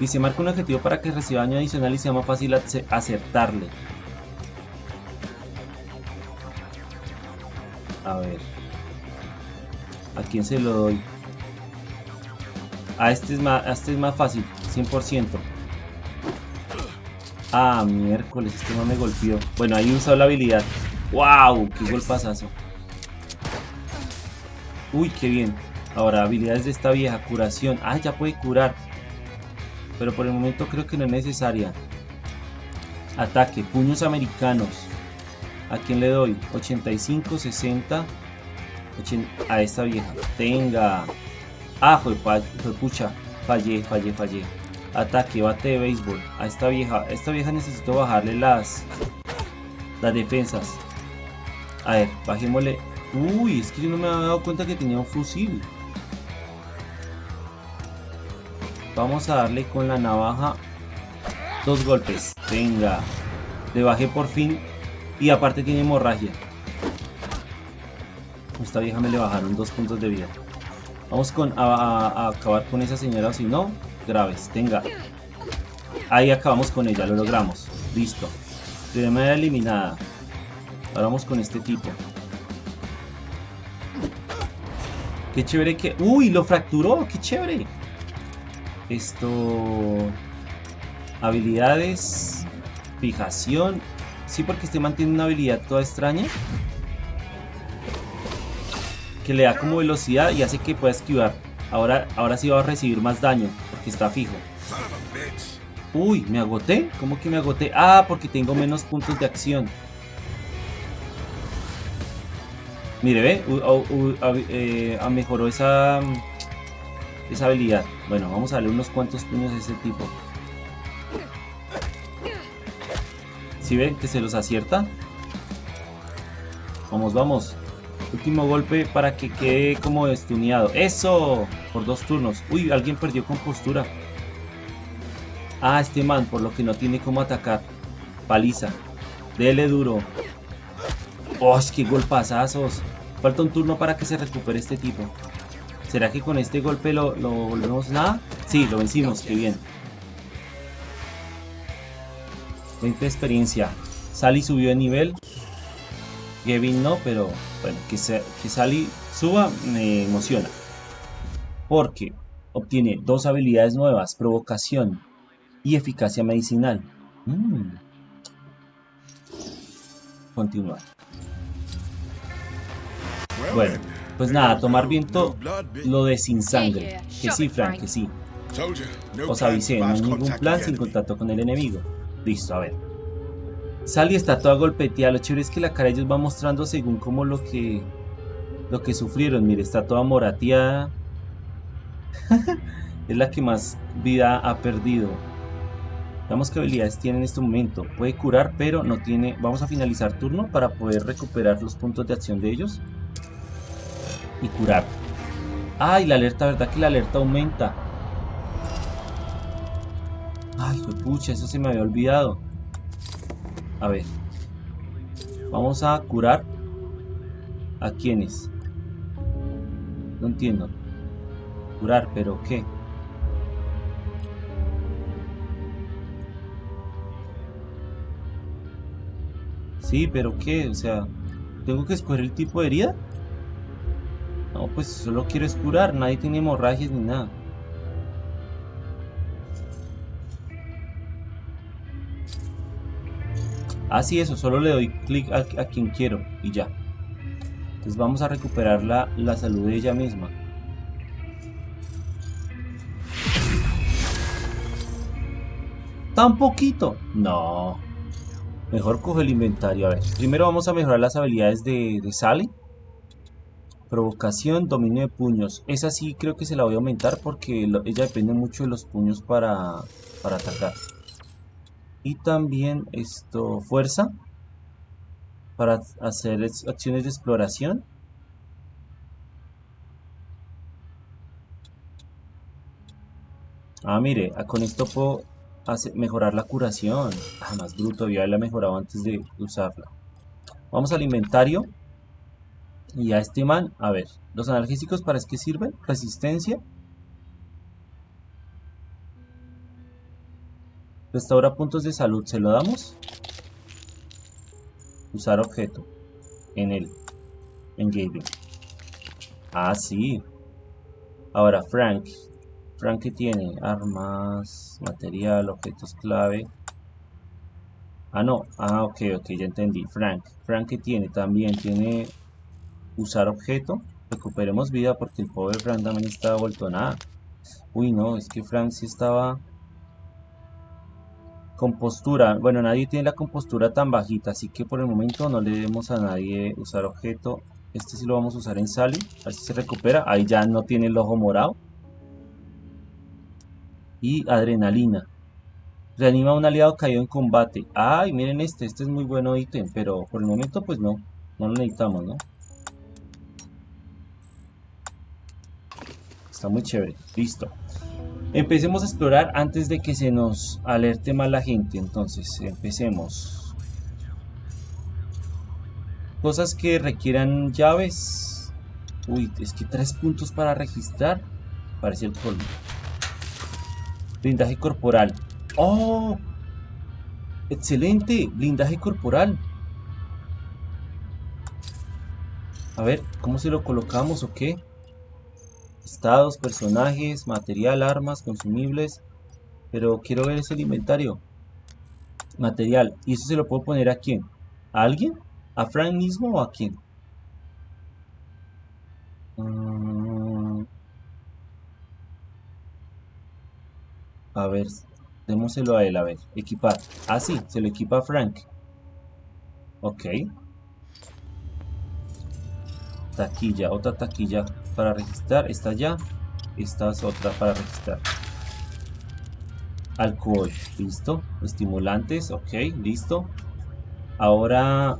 Dice, marca un objetivo para que reciba daño adicional y sea más fácil ace- acertarle. A ver. ¿A quién se lo doy? A este es más, a este es más fácil, 100%. Ah, miércoles, este no me golpeó. Bueno, ahí usado la habilidad. ¡Wow! ¡Qué golpazazo! Uy, qué bien. Ahora, habilidades de esta vieja. Curación. Ah, ya puede curar. Pero por el momento creo que no es necesaria. Ataque. Puños americanos. ¿A quién le doy? 85, 60. 80, a esta vieja. Tenga. Ah, fue, pucha. Fallé, fallé, fallé. Ataque, bate de béisbol. A esta vieja. A esta vieja necesito bajarle las. Las defensas. A ver, bajémosle. Uy, es que yo no me había dado cuenta que tenía un fusil. Vamos a darle con la navaja dos golpes. Venga. Le bajé por fin. Y aparte tiene hemorragia. Esta vieja me le bajaron dos puntos de vida. Vamos con a, a- acabar con esa señora si no, graves. Tenga. Ahí acabamos con ella, lo logramos. Listo. Manera eliminada. Ahora vamos con este tipo. Qué chévere que... ¡Uy! Lo fracturó. ¡Qué chévere! Esto... Habilidades... Fijación... Sí, porque este mantiene una habilidad toda extraña. Que le da como velocidad y hace que pueda esquivar. Ahora, ahora sí va a recibir más daño, porque está fijo. Uy, ¿me agoté? ¿Cómo que me agoté? Ah, porque tengo menos puntos de acción. Mire, ve, u- u- u- hab- eh, ah, mejoró esa, esa habilidad. Bueno, vamos a darle unos cuantos puños a ese tipo. ¿Sí ven que se los acierta? Vamos, vamos. Último golpe para que quede como estuneado. ¡Eso! Por dos turnos. Uy, alguien perdió compostura. Ah, este man, por lo que no tiene cómo atacar. Paliza. Dele duro. ¡Oh, qué golpazazos! Falta un turno para que se recupere este tipo. ¿Será que con este golpe lo, volvemos nada? Sí, lo vencimos, qué bien. 20 de experiencia. Sally subió de nivel. Gavin no, pero Bueno, que Sally suba me emociona. Porque obtiene dos habilidades nuevas, provocación y eficacia medicinal. Mm. Continuar. Bueno, pues nada, tomar viento lo de sin sangre. Que sí, Frank, que sí. Os avisé, no hay ningún plan sin contacto con el enemigo. Listo, a ver. Sally está toda golpeteada. Lo chévere es que la cara de ellos va mostrando según como lo que lo que sufrieron. Mire, está toda morateada. es la que más vida ha perdido. Veamos qué habilidades tiene en este momento. Puede curar, pero no tiene... Vamos a finalizar turno para poder recuperar los puntos de acción de ellos. Y curar. Ay, la alerta, ¿verdad que la alerta aumenta? Ay, pucha, eso se me había olvidado. A ver. Vamos a curar. ¿A quiénes? No entiendo. Curar, pero ¿qué? Sí, pero ¿qué? O sea, ¿tengo que escoger el tipo de herida? No, pues solo quiero es curar. Nadie tiene hemorragias ni nada. Así eso, solo le doy clic a, a quien quiero y ya. Entonces vamos a recuperar la, la salud de ella misma. ¿Tan poquito? No. Mejor coge el inventario. A ver, primero vamos a mejorar las habilidades de, de Sally. Provocación, dominio de puños. Esa sí creo que se la voy a aumentar porque ella depende mucho de los puños para, para atacar. Y también esto, fuerza. Para hacer es- acciones de exploración. Ah, mire, ah, con esto puedo mejorar la curación. Ah, más bruto, yo la mejorado antes de usarla. Vamos al inventario. Y a este man, a ver, ¿los analgésicos para qué sirven? Resistencia. Restaura puntos de salud, ¿se lo damos? Usar objeto. En el engagement. Ah, sí. Ahora, Frank. Frank que tiene armas, material, objetos clave. Ah, no. Ah, ok, ok, ya entendí. Frank. Frank que tiene también tiene usar objeto. Recuperemos vida porque el pobre Frank también estaba vuelto nada. Uy, no, es que Frank sí estaba... Compostura. Bueno, nadie tiene la compostura tan bajita, así que por el momento no le demos a nadie usar objeto. Este sí lo vamos a usar en Sally, a ver si se recupera. Ahí ya no tiene el ojo morado. Y adrenalina. Reanima a un aliado caído en combate. Ay, miren este, este es muy bueno ítem, pero por el momento pues no, no lo necesitamos, ¿no? Está muy chévere, listo. Empecemos a explorar antes de que se nos alerte más la gente. Entonces, empecemos. Cosas que requieran llaves. Uy, es que tres puntos para registrar. Parece el colmo. Blindaje corporal. ¡Oh! ¡Excelente! Blindaje corporal. A ver, ¿cómo se lo colocamos o qué? Estados, personajes, material, armas, consumibles. Pero quiero ver ese inventario. Material. ¿Y eso se lo puedo poner a quién? ¿A alguien? ¿A Frank mismo o a quién? Mm. A ver, démoselo a él, a ver. Equipar. Ah, sí, se lo equipa a Frank. Ok. Taquilla, otra taquilla para registrar. Esta ya. Esta es otra para registrar. Alcohol, listo. Estimulantes, ok, listo. Ahora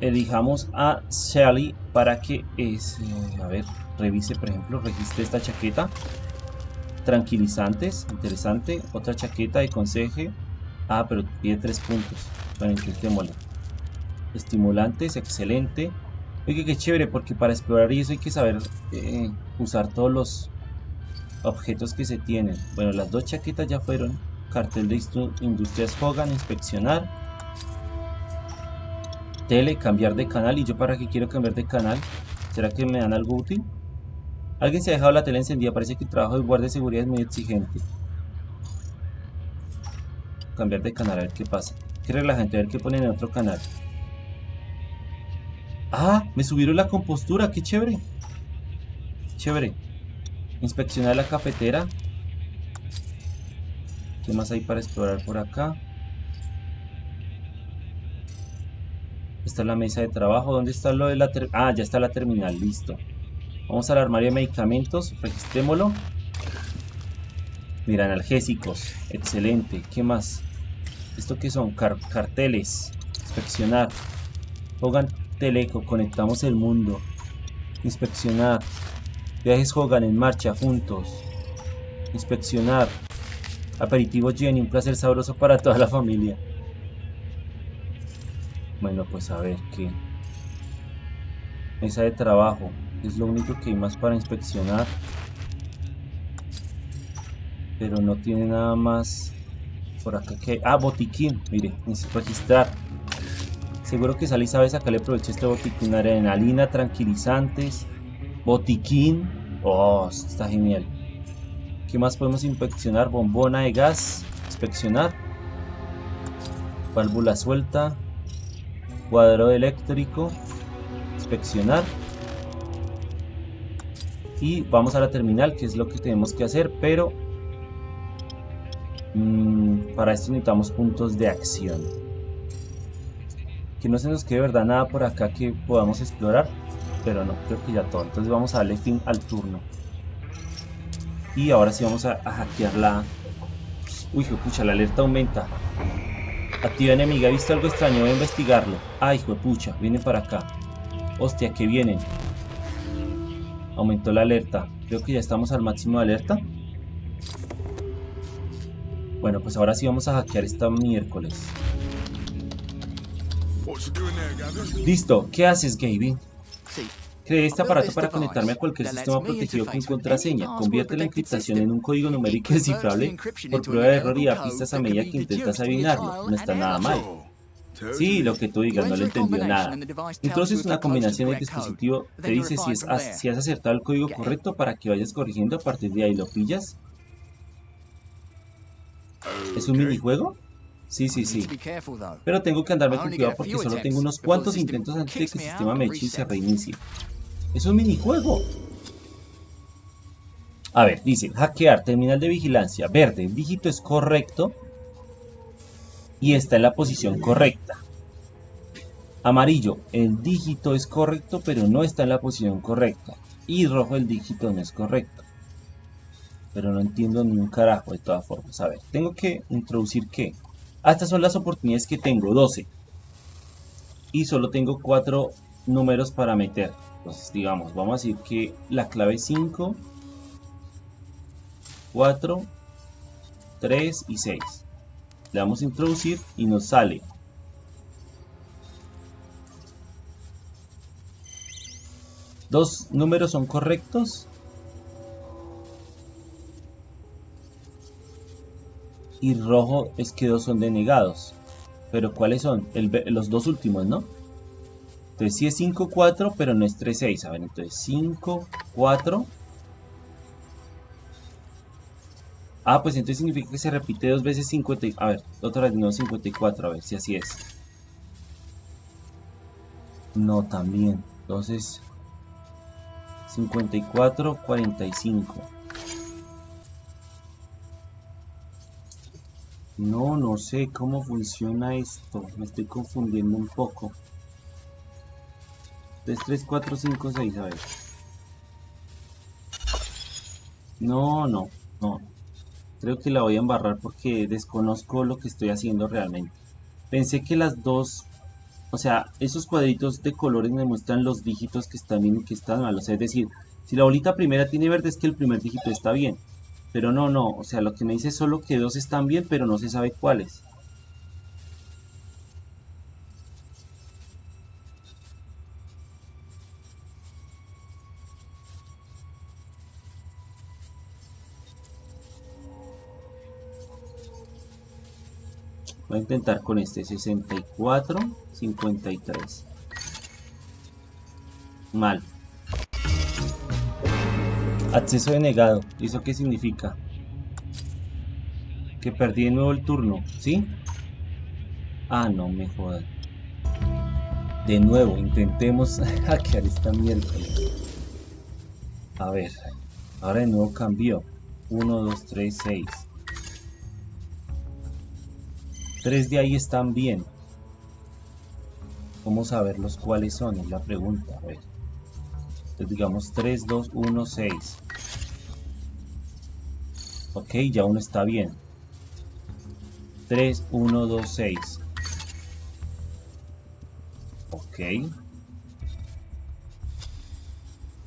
elijamos a Sally para que es, eh, a ver, revise, por ejemplo, registre esta chaqueta. Tranquilizantes, interesante. Otra chaqueta de conseje. Ah, pero pide tres puntos. Bueno, intentémoslo. Estimulantes, excelente. Oye, qué chévere, porque para explorar y eso hay que saber eh, usar todos los objetos que se tienen. Bueno, las dos chaquetas ya fueron. Cartel de Industrias Hogan, inspeccionar. Tele, cambiar de canal. ¿Y yo para qué quiero cambiar de canal? ¿Será que me dan algo útil? Alguien se ha dejado la tele encendida. Parece que el trabajo de guardia de seguridad es muy exigente. Cambiar de canal, a ver qué pasa. Qué relajante, a ver qué ponen en otro canal. Ah, me subieron la compostura, qué chévere. Chévere. Inspeccionar la cafetera. ¿Qué más hay para explorar por acá? Esta es la mesa de trabajo. ¿Dónde está lo de la Ah, ya está la terminal, listo. Vamos al armario de medicamentos, registrémoslo. Mira, analgésicos. Excelente. ¿Qué más? ¿Esto qué son? carteles. Inspeccionar. Hogan Teleco. Conectamos el mundo. Inspeccionar. Viajes Hogan en marcha juntos. Inspeccionar. Aperitivo Jenny. Un placer sabroso para toda la familia. Bueno, pues a ver qué. Mesa de trabajo. Es lo único que hay más para inspeccionar. Pero no tiene nada más por acá que... Ah, botiquín. Mire, registrar. Seguro que Sally sabe sacarle provecho a este botiquín. Adrenalina, tranquilizantes. Botiquín. Oh, está genial. ¿Qué más podemos inspeccionar? Bombona de gas. Inspeccionar. Válvula suelta. Cuadro eléctrico. Inspeccionar. Y vamos a la terminal, que es lo que tenemos que hacer, pero Mm, para esto necesitamos puntos de acción. Que no se nos quede verdad nada por acá que podamos explorar. Pero no, creo que ya todo. Entonces vamos a darle fin al turno. Y ahora sí vamos a, hackear la... Uy, pucha, la alerta aumenta. Activa enemiga, he visto algo extraño, voy a investigarlo. Ay, pucha, vienen para acá. Hostia, que vienen. Aumentó la alerta. Creo que ya estamos al máximo de alerta. Bueno, pues ahora sí vamos a hackear esta miércoles. Listo, ¿qué haces, Gaby? Creé este aparato para conectarme a cualquier sistema protegido con contraseña. Convierte la encriptación en un código numérico descifrable por prueba de error y da pistas a medida que intentas adivinarlo. No está nada mal. Sí, lo que tú digas, no le entendió nada. Entonces una combinación de dispositivo te dice si, es, si has acertado el código correcto para que vayas corrigiendo a partir de ahí. ¿Lo pillas? ¿Es un minijuego? Sí, sí, sí. Pero tengo que andarme con cuidado porque solo tengo unos cuantos intentos antes de que el sistema me eche y se reinicie. Es un minijuego. A ver, dice, hackear, terminal de vigilancia. Verde, el dígito es correcto y está en la posición correcta. Amarillo, el dígito es correcto pero no está en la posición correcta. Y rojo, el dígito no es correcto. Pero no entiendo ni un carajo de todas formas. A ver, tengo que introducir qué. Ah, estas son las oportunidades que tengo, 12. Y solo tengo 4 números para meter. Entonces, digamos, vamos a decir que la clave es 5, 4, 3 y 6. Le damos a introducir y nos sale. Dos números son correctos y rojo es que dos son denegados. Pero ¿cuáles son? los dos últimos, ¿no? Entonces sí es 5, 4, pero no es 3, 6. A ver, entonces 5, 4. Ah, pues entonces significa que se repite dos veces 50. A ver, otra vez no 54, a ver si así es. No, también. Entonces 54, 45. No, no sé cómo funciona esto. Me estoy confundiendo un poco. 3, 3, 4, 5, 6, a ver. No, no, no. Creo que la voy a embarrar porque desconozco lo que estoy haciendo realmente. Pensé que las dos... O sea, esos cuadritos de colores me muestran los dígitos que están bien que están mal. O sea, es decir, si la bolita primera tiene verde es que el primer dígito está bien. Pero no, no, o sea, lo que me dice es solo que dos están bien, pero no se sabe cuáles. Voy a intentar con este 64, 53. Mal. Acceso denegado. ¿Y eso qué significa? Que perdí de nuevo el turno, ¿sí? Ah, no me jodan. De nuevo, intentemos hackear esta mierda. A ver, ahora de nuevo cambió. 1, 2, 3, 6. Tres de ahí están bien. ¿Cómo saber los cuáles son? Es la pregunta. A ver. Entonces digamos 3, 2, 1, 6. Ok, ya uno está bien. 3, 1, 2, 6. Ok.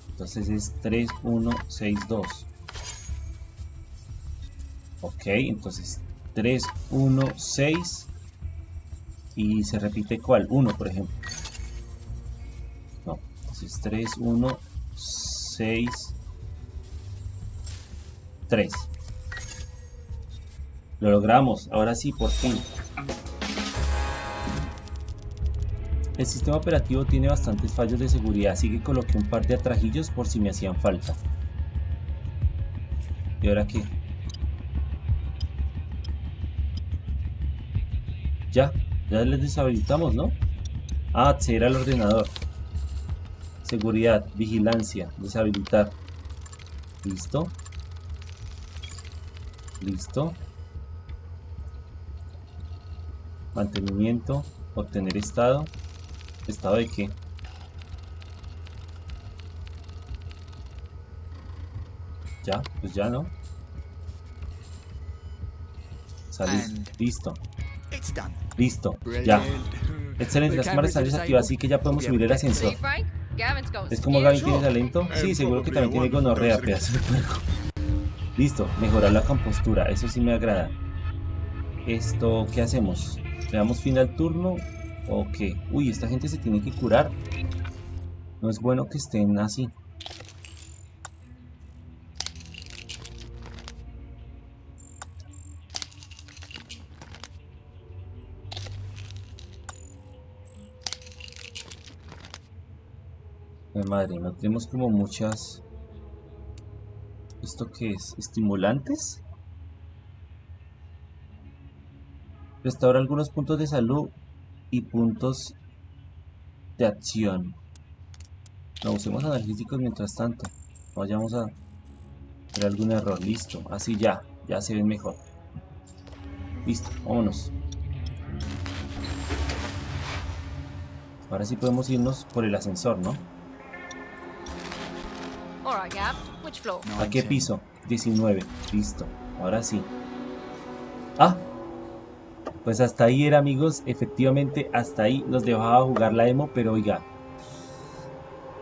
Entonces es 3, 1, 6, 2. Ok, entonces 3, 1, 6. Y se repite cuál? 1, por ejemplo. No, entonces 3, 1, 6, 3. Lo logramos, ahora sí, por fin. El sistema operativo tiene bastantes fallos de seguridad, así que coloqué un par de atrajillos por si me hacían falta. ¿Y ahora qué? Ya, ya les deshabilitamos, ¿no? Ah, acceder al ordenador. Seguridad, vigilancia, deshabilitar. Listo. Listo. Mantenimiento, obtener estado. ¿Estado de qué? Ya, pues ya no. Salir. And- Listo. Listo. Ya. Excelente, las cámaras están desactivadas, así que ya podemos subir el ascensor. ¿Es como. Gavin tiene talento? Sí, seguro que también tiene gonorrea, pedazo de puerco. Listo, mejorar la compostura, eso sí me agrada. Esto, ¿qué hacemos? ¿Le damos fin al turno o qué? Uy, esta gente se tiene que curar. No es bueno que estén así. Ay, madre, no tenemos como muchas... ¿Esto qué es? ¿Estimulantes? Restaura algunos puntos de salud y puntos de acción. No usemos analgésicos mientras tanto. No vayamos a tener algún error. Listo. Así ya. Ya se ven mejor. Listo. Vámonos. Ahora sí podemos irnos por el ascensor, ¿no? ¿A qué 19. piso? 19. Listo. Ahora sí. Ah. Pues hasta ahí era amigos. Efectivamente hasta ahí nos dejaba jugar la demo. Pero oiga.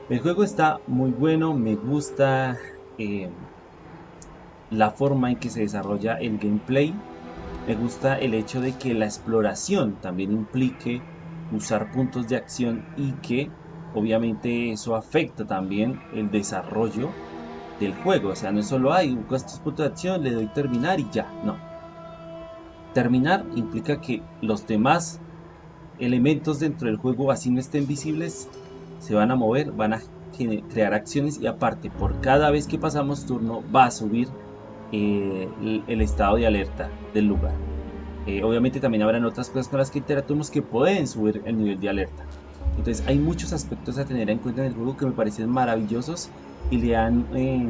El juego está muy bueno. Me gusta eh, la forma en que se desarrolla el gameplay. Me gusta el hecho de que la exploración también implique usar puntos de acción y que obviamente eso afecta también el desarrollo del juego. O sea, no es solo hay estos puntos de acción, le doy terminar y ya. No. Terminar implica que los demás elementos dentro del juego, así no estén visibles, se van a mover, van a crear acciones y aparte, por cada vez que pasamos turno, va a subir eh, el, estado de alerta del lugar. Eh, obviamente también habrán otras cosas con las que interactuamos que pueden subir el nivel de alerta. Entonces hay muchos aspectos a tener en cuenta en el juego que me parecen maravillosos y le dan, eh,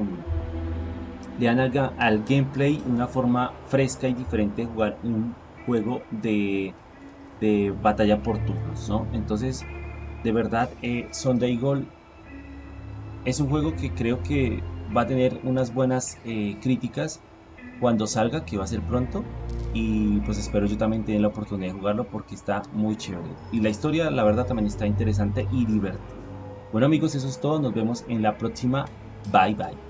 le dan al, ga- al gameplay una forma fresca y diferente de jugar un juego de, de batalla por turnos. ¿no? Entonces, de verdad, eh, Sunday Gold es un juego que creo que va a tener unas buenas eh, críticas cuando salga, que va a ser pronto. Y pues espero yo también tener la oportunidad de jugarlo porque está muy chévere. Y la historia, la verdad, también está interesante y divertida. Bueno amigos, eso es todo. Nos vemos en la próxima. Bye bye.